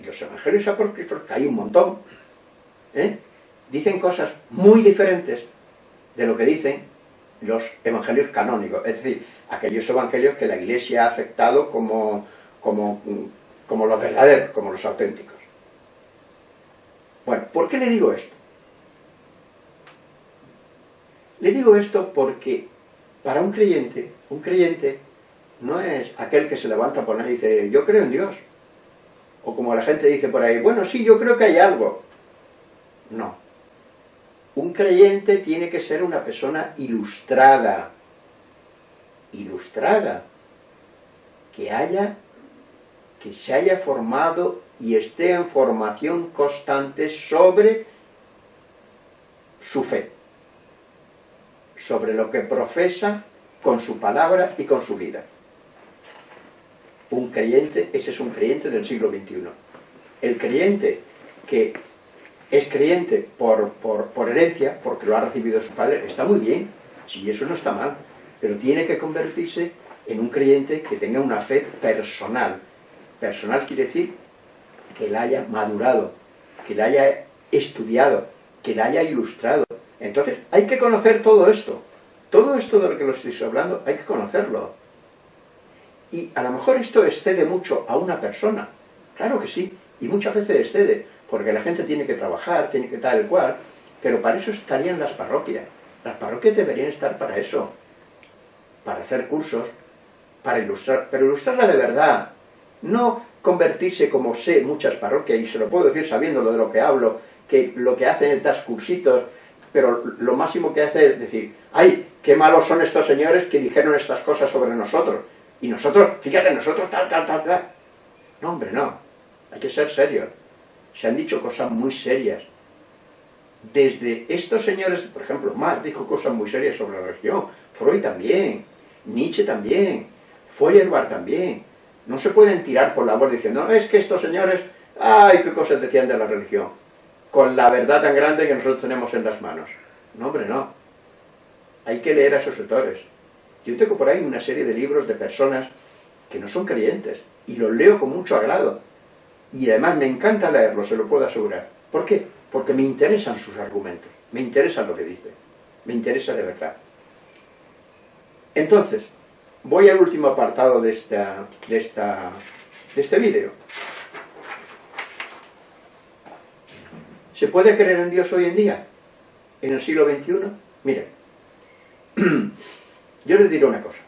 S1: Y los evangelios apócrifos, que hay un montón, ¿eh? dicen cosas muy diferentes de lo que dicen los evangelios canónicos, es decir, aquellos evangelios que la Iglesia ha aceptado como, como, como los verdaderos, como los auténticos. Bueno, ¿por qué le digo esto? Le digo esto porque para un creyente, un creyente no es aquel que se levanta por ahí y dice, yo creo en Dios. O como la gente dice por ahí, bueno, sí, yo creo que hay algo. No. Un creyente tiene que ser una persona ilustrada. Ilustrada. Que haya, que se haya formado y esté en formación constante sobre su fe sobre lo que profesa con su palabra y con su vida. Un creyente, ese es un creyente del siglo XXI. El creyente que es creyente por, por, herencia, porque lo ha recibido su padre, está muy bien, si eso no está mal, pero tiene que convertirse en un creyente que tenga una fe personal. Personal quiere decir que la haya madurado, que la haya estudiado, que la haya ilustrado, entonces, hay que conocer todo esto. Todo esto de lo que lo estoy hablando, hay que conocerlo. Y a lo mejor esto excede mucho a una persona. Claro que sí. Y muchas veces excede, porque la gente tiene que trabajar, tiene que tal cual. Pero para eso estarían las parroquias. Las parroquias deberían estar para eso. Para hacer cursos, para ilustrar, pero ilustrarla de verdad. No convertirse como sé muchas parroquias, y se lo puedo decir sabiendo de lo que hablo, que lo que hacen es dar cursitos pero lo máximo que hace es decir, ¡ay, qué malos son estos señores que dijeron estas cosas sobre nosotros! Y nosotros, fíjate, nosotros tal, tal, tal, tal. No, hombre, no. Hay que ser serios. Se han dicho cosas muy serias. Desde estos señores, por ejemplo, Marx dijo cosas muy serias sobre la religión, Freud también, Nietzsche también, Feuerbach también. No se pueden tirar por la borda diciendo, es que estos señores, ¡ay, qué cosas decían de la religión! Con la verdad tan grande que nosotros tenemos en las manos. No, hombre, no. Hay que leer a esos autores. Yo tengo por ahí una serie de libros de personas que no son creyentes, y los leo con mucho agrado. Y además me encanta leerlos, se lo puedo asegurar. ¿Por qué? Porque me interesan sus argumentos, me interesa lo que dice, me interesa de verdad. Entonces, voy al último apartado de, esta, de, esta, de este vídeo. ¿Se puede creer en Dios hoy en día? ¿En el siglo XXI? Miren, yo les diré una cosa.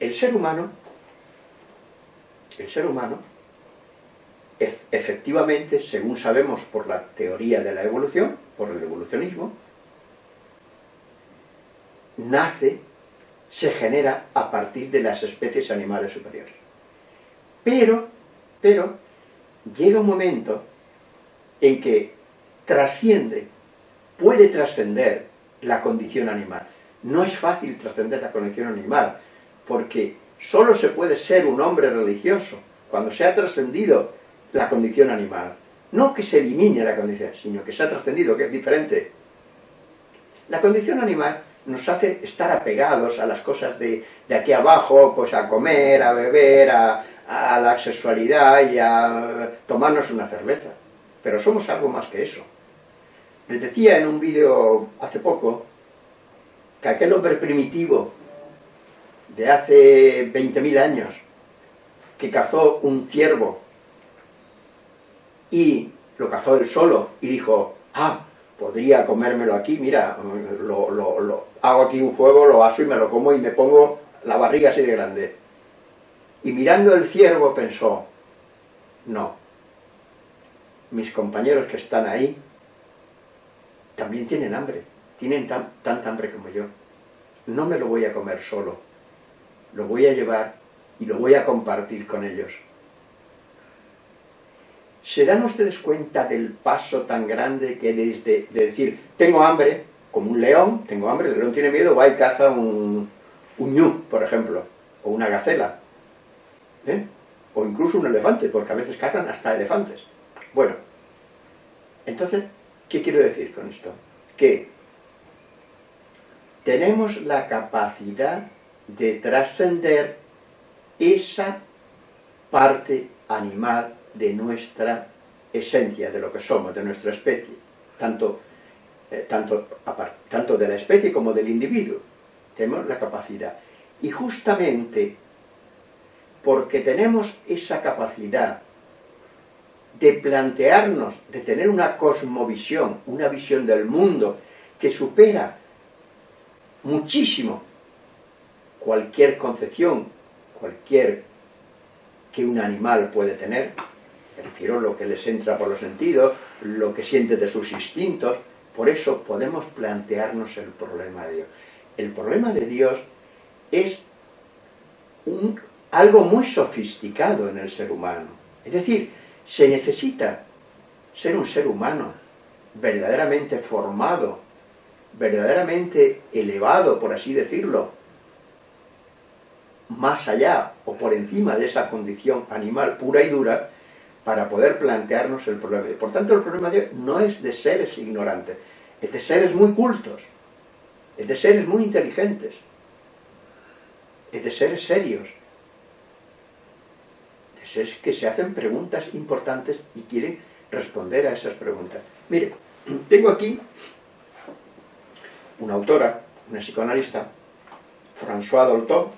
S1: el ser humano, el ser humano, efectivamente, según sabemos por la teoría de la evolución, por el evolucionismo, nace, se genera a partir de las especies animales superiores. Pero, pero, llega un momento en que trasciende, puede trascender la condición animal. No es fácil trascender la condición animal, porque solo se puede ser un hombre religioso cuando se ha trascendido la condición animal. No que se elimine la condición, sino que se ha trascendido, que es diferente. La condición animal nos hace estar apegados a las cosas de, aquí abajo, pues a comer, a beber, a, a la sexualidad y a tomarnos una cerveza. Pero somos algo más que eso. Les decía en un vídeo hace poco que aquel hombre primitivo de hace 20.000 años que cazó un ciervo y lo cazó él solo y dijo, ah, podría comérmelo aquí, mira, lo, lo, hago aquí un fuego, lo aso y me lo como y me pongo la barriga así de grande. Y mirando el ciervo pensó, no, mis compañeros que están ahí también tienen hambre, tienen tanta hambre como yo. No me lo voy a comer solo, lo voy a llevar y lo voy a compartir con ellos. ¿Se dan ustedes cuenta del paso tan grande que desde de decir, tengo hambre, como un león, tengo hambre, el león tiene miedo, va y caza un, un ñu, por ejemplo, o una gacela, ¿eh? o incluso un elefante, porque a veces cazan hasta elefantes. Bueno, entonces, ¿qué quiero decir con esto? Que tenemos la capacidad de trascender esa parte animal de nuestra esencia, de lo que somos, de nuestra especie, tanto, eh, tanto, tanto de la especie como del individuo. Tenemos la capacidad. Y justamente porque tenemos esa capacidad de plantearnos, de tener una cosmovisión, una visión del mundo que supera muchísimo cualquier concepción, cualquier que un animal puede tener, me refiero lo que les entra por los sentidos, lo que siente de sus instintos, por eso podemos plantearnos el problema de Dios. El problema de Dios es un, algo muy sofisticado en el ser humano. Es decir, se necesita ser un ser humano verdaderamente formado, verdaderamente elevado, por así decirlo, más allá o por encima de esa condición animal pura y dura, para poder plantearnos el problema. Por tanto, el problema de no es de seres ignorantes, es de seres muy cultos, es de seres muy inteligentes, es de seres serios, de seres que se hacen preguntas importantes y quieren responder a esas preguntas. Mire, tengo aquí una autora, una psicoanalista, François Dolto.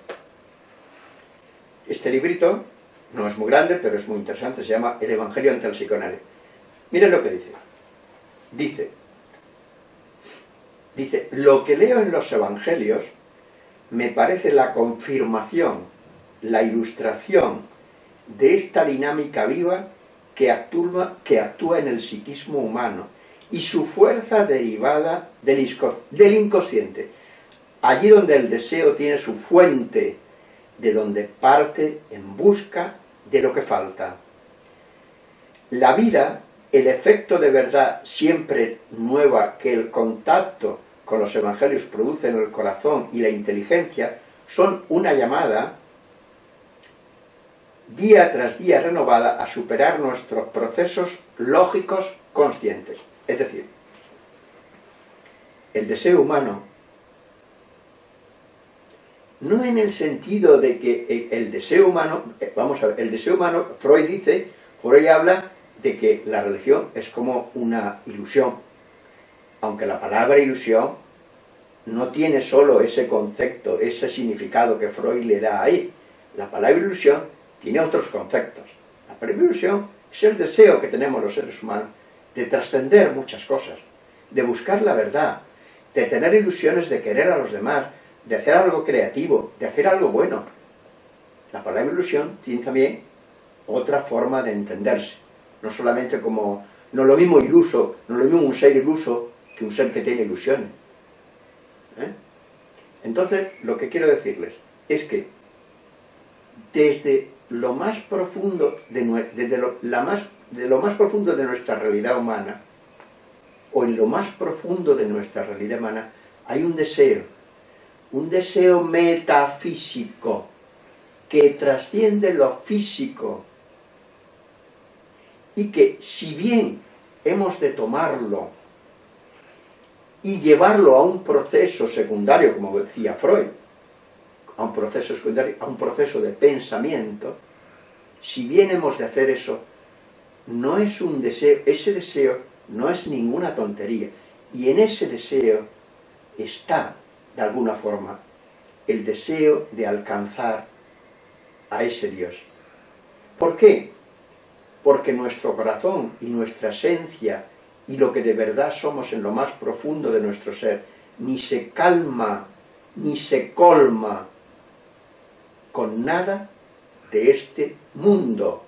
S1: Este librito no es muy grande, pero es muy interesante, se llama El Evangelio ante el psicoanálisis. Miren lo que dice. Dice, dice, lo que leo en los evangelios me parece la confirmación, la ilustración de esta dinámica viva que actúa, que actúa en el psiquismo humano y su fuerza derivada del, del inconsciente. Allí donde el deseo tiene su fuente, de donde parte en busca de lo que falta. La vida, el efecto de verdad siempre nueva que el contacto con los evangelios produce en el corazón y la inteligencia, son una llamada día tras día renovada a superar nuestros procesos lógicos conscientes. Es decir, el deseo humano no en el sentido de que el deseo humano, eh, vamos a ver, el deseo humano, Freud dice, Freud habla de que la religión es como una ilusión, aunque la palabra ilusión no tiene solo ese concepto, ese significado que Freud le da ahí. La palabra ilusión tiene otros conceptos. La ilusión es el deseo que tenemos los seres humanos de trascender muchas cosas, de buscar la verdad, de tener ilusiones de querer a los demás, de hacer algo creativo, de hacer algo bueno, La palabra ilusión tiene también otra forma de entenderse, no solamente como, no lo mismo iluso, no lo mismo un ser iluso que un ser que tiene ilusiones. ¿eh? Entonces, lo que quiero decirles es que desde lo más profundo de, la más, de lo más profundo de nuestra realidad humana, o en lo más profundo de nuestra realidad humana, hay un deseo, un deseo metafísico que trasciende lo físico y que si bien hemos de tomarlo y llevarlo a un proceso secundario, como decía Freud, a un proceso secundario, a un proceso de pensamiento, si bien hemos de hacer eso, no es un deseo, ese deseo no es ninguna tontería, y en ese deseo está, de alguna forma, el deseo de alcanzar a ese Dios. ¿Por qué? Porque nuestro corazón y nuestra esencia y lo que de verdad somos en lo más profundo de nuestro ser, ni se calma, ni se colma con nada de este mundo.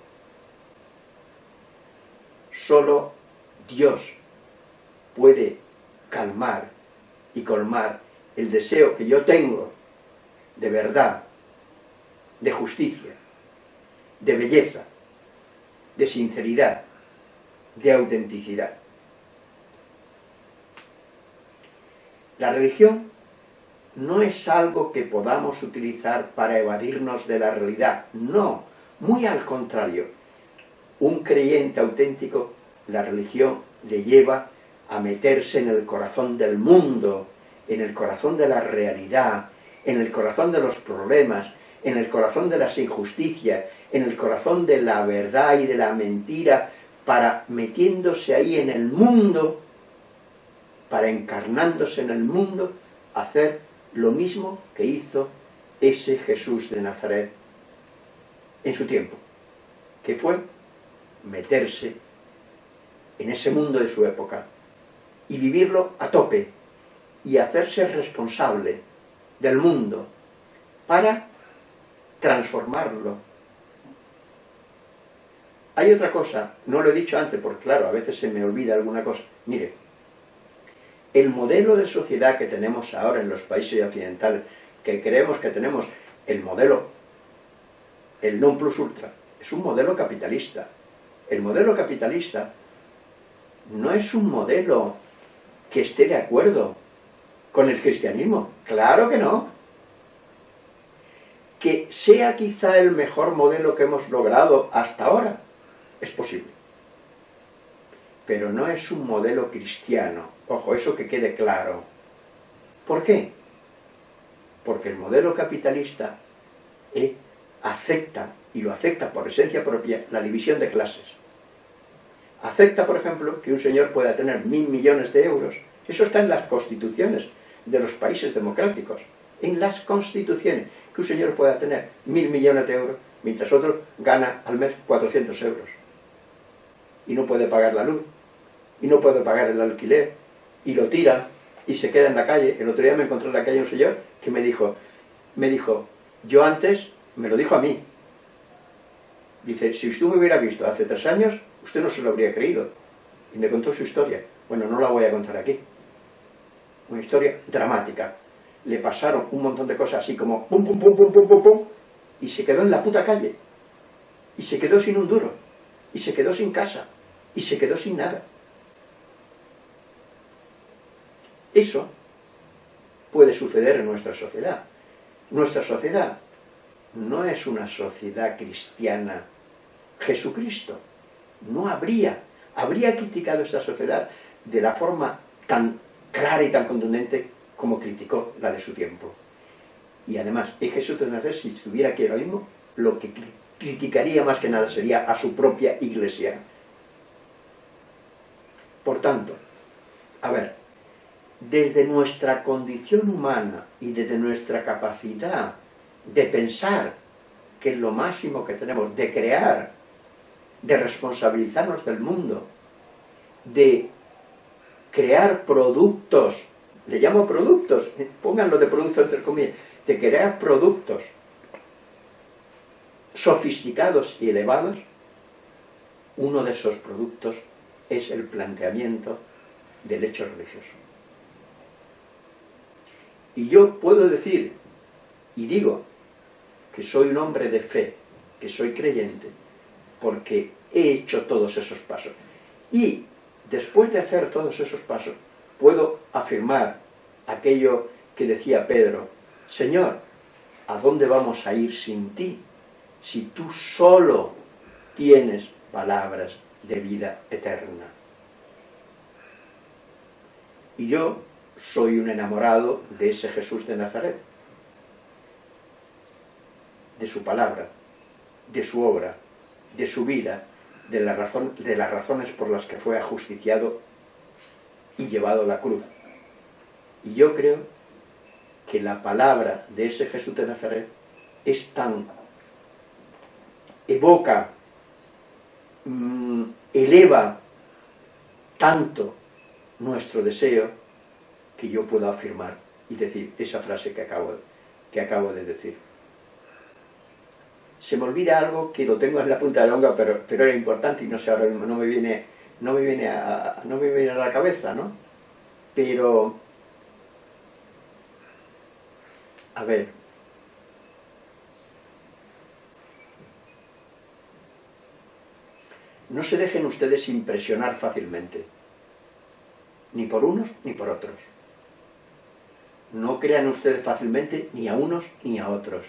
S1: Solo Dios puede calmar y colmar el deseo que yo tengo de verdad, de justicia, de belleza, de sinceridad, de autenticidad. La religión no es algo que podamos utilizar para evadirnos de la realidad, no, muy al contrario. Un creyente auténtico, la religión le lleva a meterse en el corazón del mundo, en el corazón de la realidad, en el corazón de los problemas, en el corazón de las injusticias, en el corazón de la verdad y de la mentira, para metiéndose ahí en el mundo, para encarnándose en el mundo, hacer lo mismo que hizo ese Jesús de Nazaret en su tiempo, que fue meterse en ese mundo de su época y vivirlo a tope y hacerse responsable del mundo para transformarlo. Hay otra cosa, no lo he dicho antes, porque claro, a veces se me olvida alguna cosa. Mire, el modelo de sociedad que tenemos ahora en los países occidentales, que creemos que tenemos el modelo, el non plus ultra, es un modelo capitalista. El modelo capitalista no es un modelo que esté de acuerdo con el cristianismo. Claro que no. Que sea quizá el mejor modelo que hemos logrado hasta ahora, es posible. Pero no es un modelo cristiano. Ojo, eso que quede claro. ¿Por qué? Porque el modelo capitalista eh, acepta, y lo acepta por esencia propia, la división de clases. Acepta, por ejemplo, que un señor pueda tener mil millones de euros. Eso está en las constituciones de los países democráticos. En las constituciones, que un señor pueda tener mil millones de euros, mientras otro gana al mes 400 euros. Y no puede pagar la luz, y no puede pagar el alquiler, y lo tira, y se queda en la calle. El otro día me encontré en la calle un señor que me dijo, me dijo, yo antes, me lo dijo a mí, dice, si usted me hubiera visto hace tres años, usted no se lo habría creído. Y me contó su historia. Bueno, no la voy a contar aquí. Una historia dramática. Le pasaron un montón de cosas así como pum, pum, pum, pum, pum, pum, pum, y se quedó en la puta calle. Y se quedó sin un duro. Y se quedó sin casa. Y se quedó sin nada. Eso puede suceder en nuestra sociedad. Nuestra sociedad no es una sociedad cristiana. Jesucristo no habría, habría criticado esta sociedad de la forma tan clara y tan contundente como criticó la de su tiempo. Y además, es Jesús de Nazaret, si estuviera aquí ahora mismo, lo que criticaría más que nada sería a su propia iglesia. Por tanto, a ver, desde nuestra condición humana y desde nuestra capacidad de pensar, que es lo máximo que tenemos, de crear, de responsabilizarnos del mundo, de crear productos, le llamo productos, pónganlo de productos entre comillas, de crear productos sofisticados y elevados, uno de esos productos es el planteamiento del hecho religioso. Y yo puedo decir, y digo, que soy un hombre de fe, que soy creyente, porque he hecho todos esos pasos. Y después de hacer todos esos pasos, puedo afirmar aquello que decía Pedro, Señor, ¿a dónde vamos a ir sin ti? Si tú solo tienes palabras de vida eterna. Y yo soy un enamorado de ese Jesús de Nazaret, de su palabra, de su obra, de su vida, de, las razones por las que fue ajusticiado y llevado a la cruz. Y yo creo que la palabra de ese Jesús de Nazaret es tan, evoca, mm, eleva tanto nuestro deseo que yo puedo afirmar y decir esa frase que acabo, que acabo de decir. Se me olvida algo que lo tengo en la punta de la lengua, pero, pero era importante y no sé ahora no me viene, no me viene, no me viene a la cabeza, ¿no? Pero, a ver, no se dejen ustedes impresionar fácilmente, ni por unos ni por otros. No crean ustedes fácilmente ni a unos ni a otros.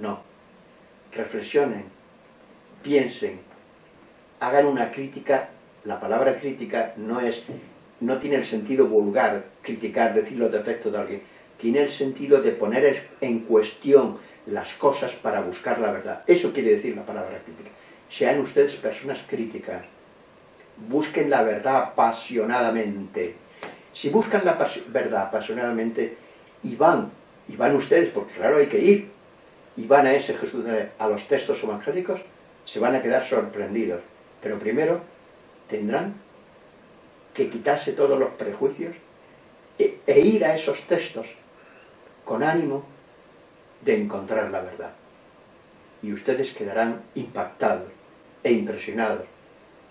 S1: No. Reflexionen, piensen, hagan una crítica. La palabra crítica no es, no tiene el sentido vulgar, criticar, decir los defectos de alguien. Tiene el sentido de poner en cuestión las cosas para buscar la verdad. Eso quiere decir la palabra crítica. Sean ustedes personas críticas. Busquen la verdad apasionadamente si buscan la verdad apasionadamente y van, y van ustedes, porque claro hay que ir, y van a ese Jesús, a los textos evangélicos, se van a quedar sorprendidos. Pero primero tendrán que quitarse todos los prejuicios e, e ir a esos textos con ánimo de encontrar la verdad. Y ustedes quedarán impactados e impresionados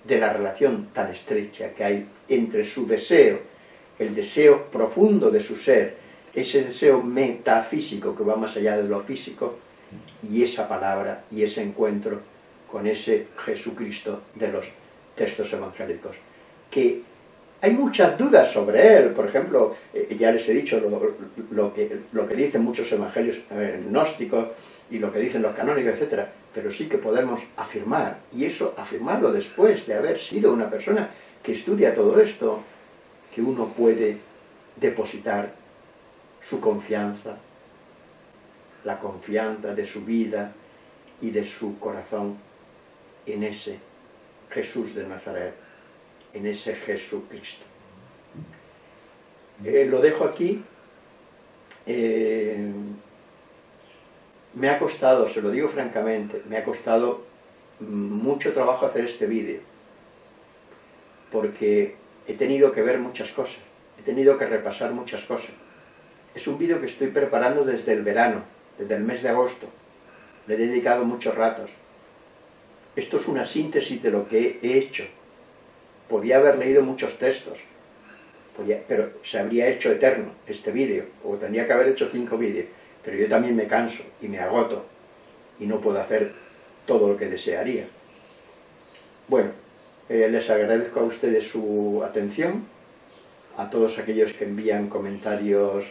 S1: de la relación tan estrecha que hay entre su deseo el deseo profundo de su ser, ese deseo metafísico que va más allá de lo físico, y esa palabra y ese encuentro con ese Jesucristo de los textos evangélicos. Que hay muchas dudas sobre él, por ejemplo, eh, ya les he dicho lo, que, lo que dicen muchos evangelios eh, gnósticos y lo que dicen los canónicos, etc. Pero sí que podemos afirmar, y eso afirmarlo después de haber sido una persona que estudia todo esto, que uno puede depositar su confianza, la confianza de su vida y de su corazón en ese Jesús de Nazaret, en ese Jesucristo. Eh, lo dejo aquí. Eh, me ha costado, se lo digo francamente, me ha costado mucho trabajo hacer este vídeo, porque he tenido que ver muchas cosas, he tenido que repasar muchas cosas. Es un vídeo que estoy preparando desde el verano, desde el mes de agosto. Le he dedicado muchos ratos. Esto es una síntesis de lo que he hecho. Podía haber leído muchos textos, pero se habría hecho eterno este vídeo, o tendría que haber hecho cinco vídeos. Pero yo también me canso y me agoto y no puedo hacer todo lo que desearía. Bueno, eh, les agradezco a ustedes su atención, a todos aquellos que envían comentarios,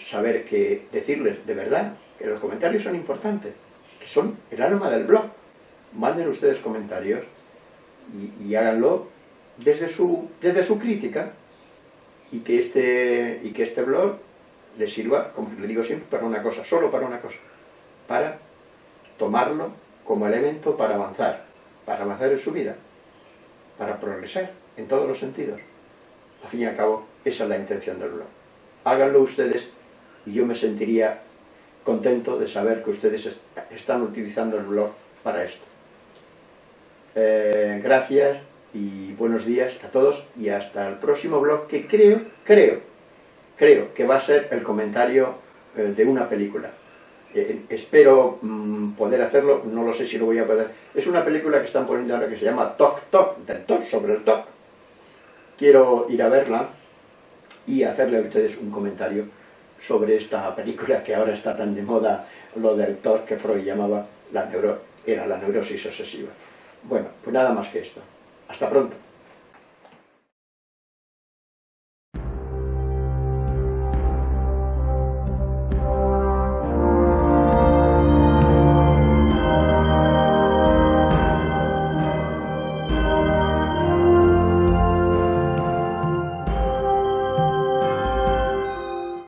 S1: saber que, decirles de verdad, que los comentarios son importantes, que son el alma del blog. Manden ustedes comentarios y, háganlo desde su, desde su crítica y que, este, y que este blog les sirva, como le digo siempre, para una cosa, solo para una cosa, para tomarlo como elemento para avanzar, para avanzar en su vida para progresar en todos los sentidos. Al fin y al cabo, esa es la intención del blog. Háganlo ustedes y yo me sentiría contento de saber que ustedes están utilizando el blog para esto. Eh, gracias y buenos días a todos y hasta el próximo blog que creo, creo, creo que va a ser el comentario eh, de una película. Espero mm, poder hacerlo, no lo sé si lo voy a poder. Es una película que están poniendo ahora que se llama Toc Toc, del Toc sobre el Toc. Quiero ir a verla y hacerle a ustedes un comentario sobre esta película que ahora está tan de moda, lo del TOC que Freud llamaba la neuro, era la neurosis obsesiva. Bueno, pues nada más que esto. Hasta pronto.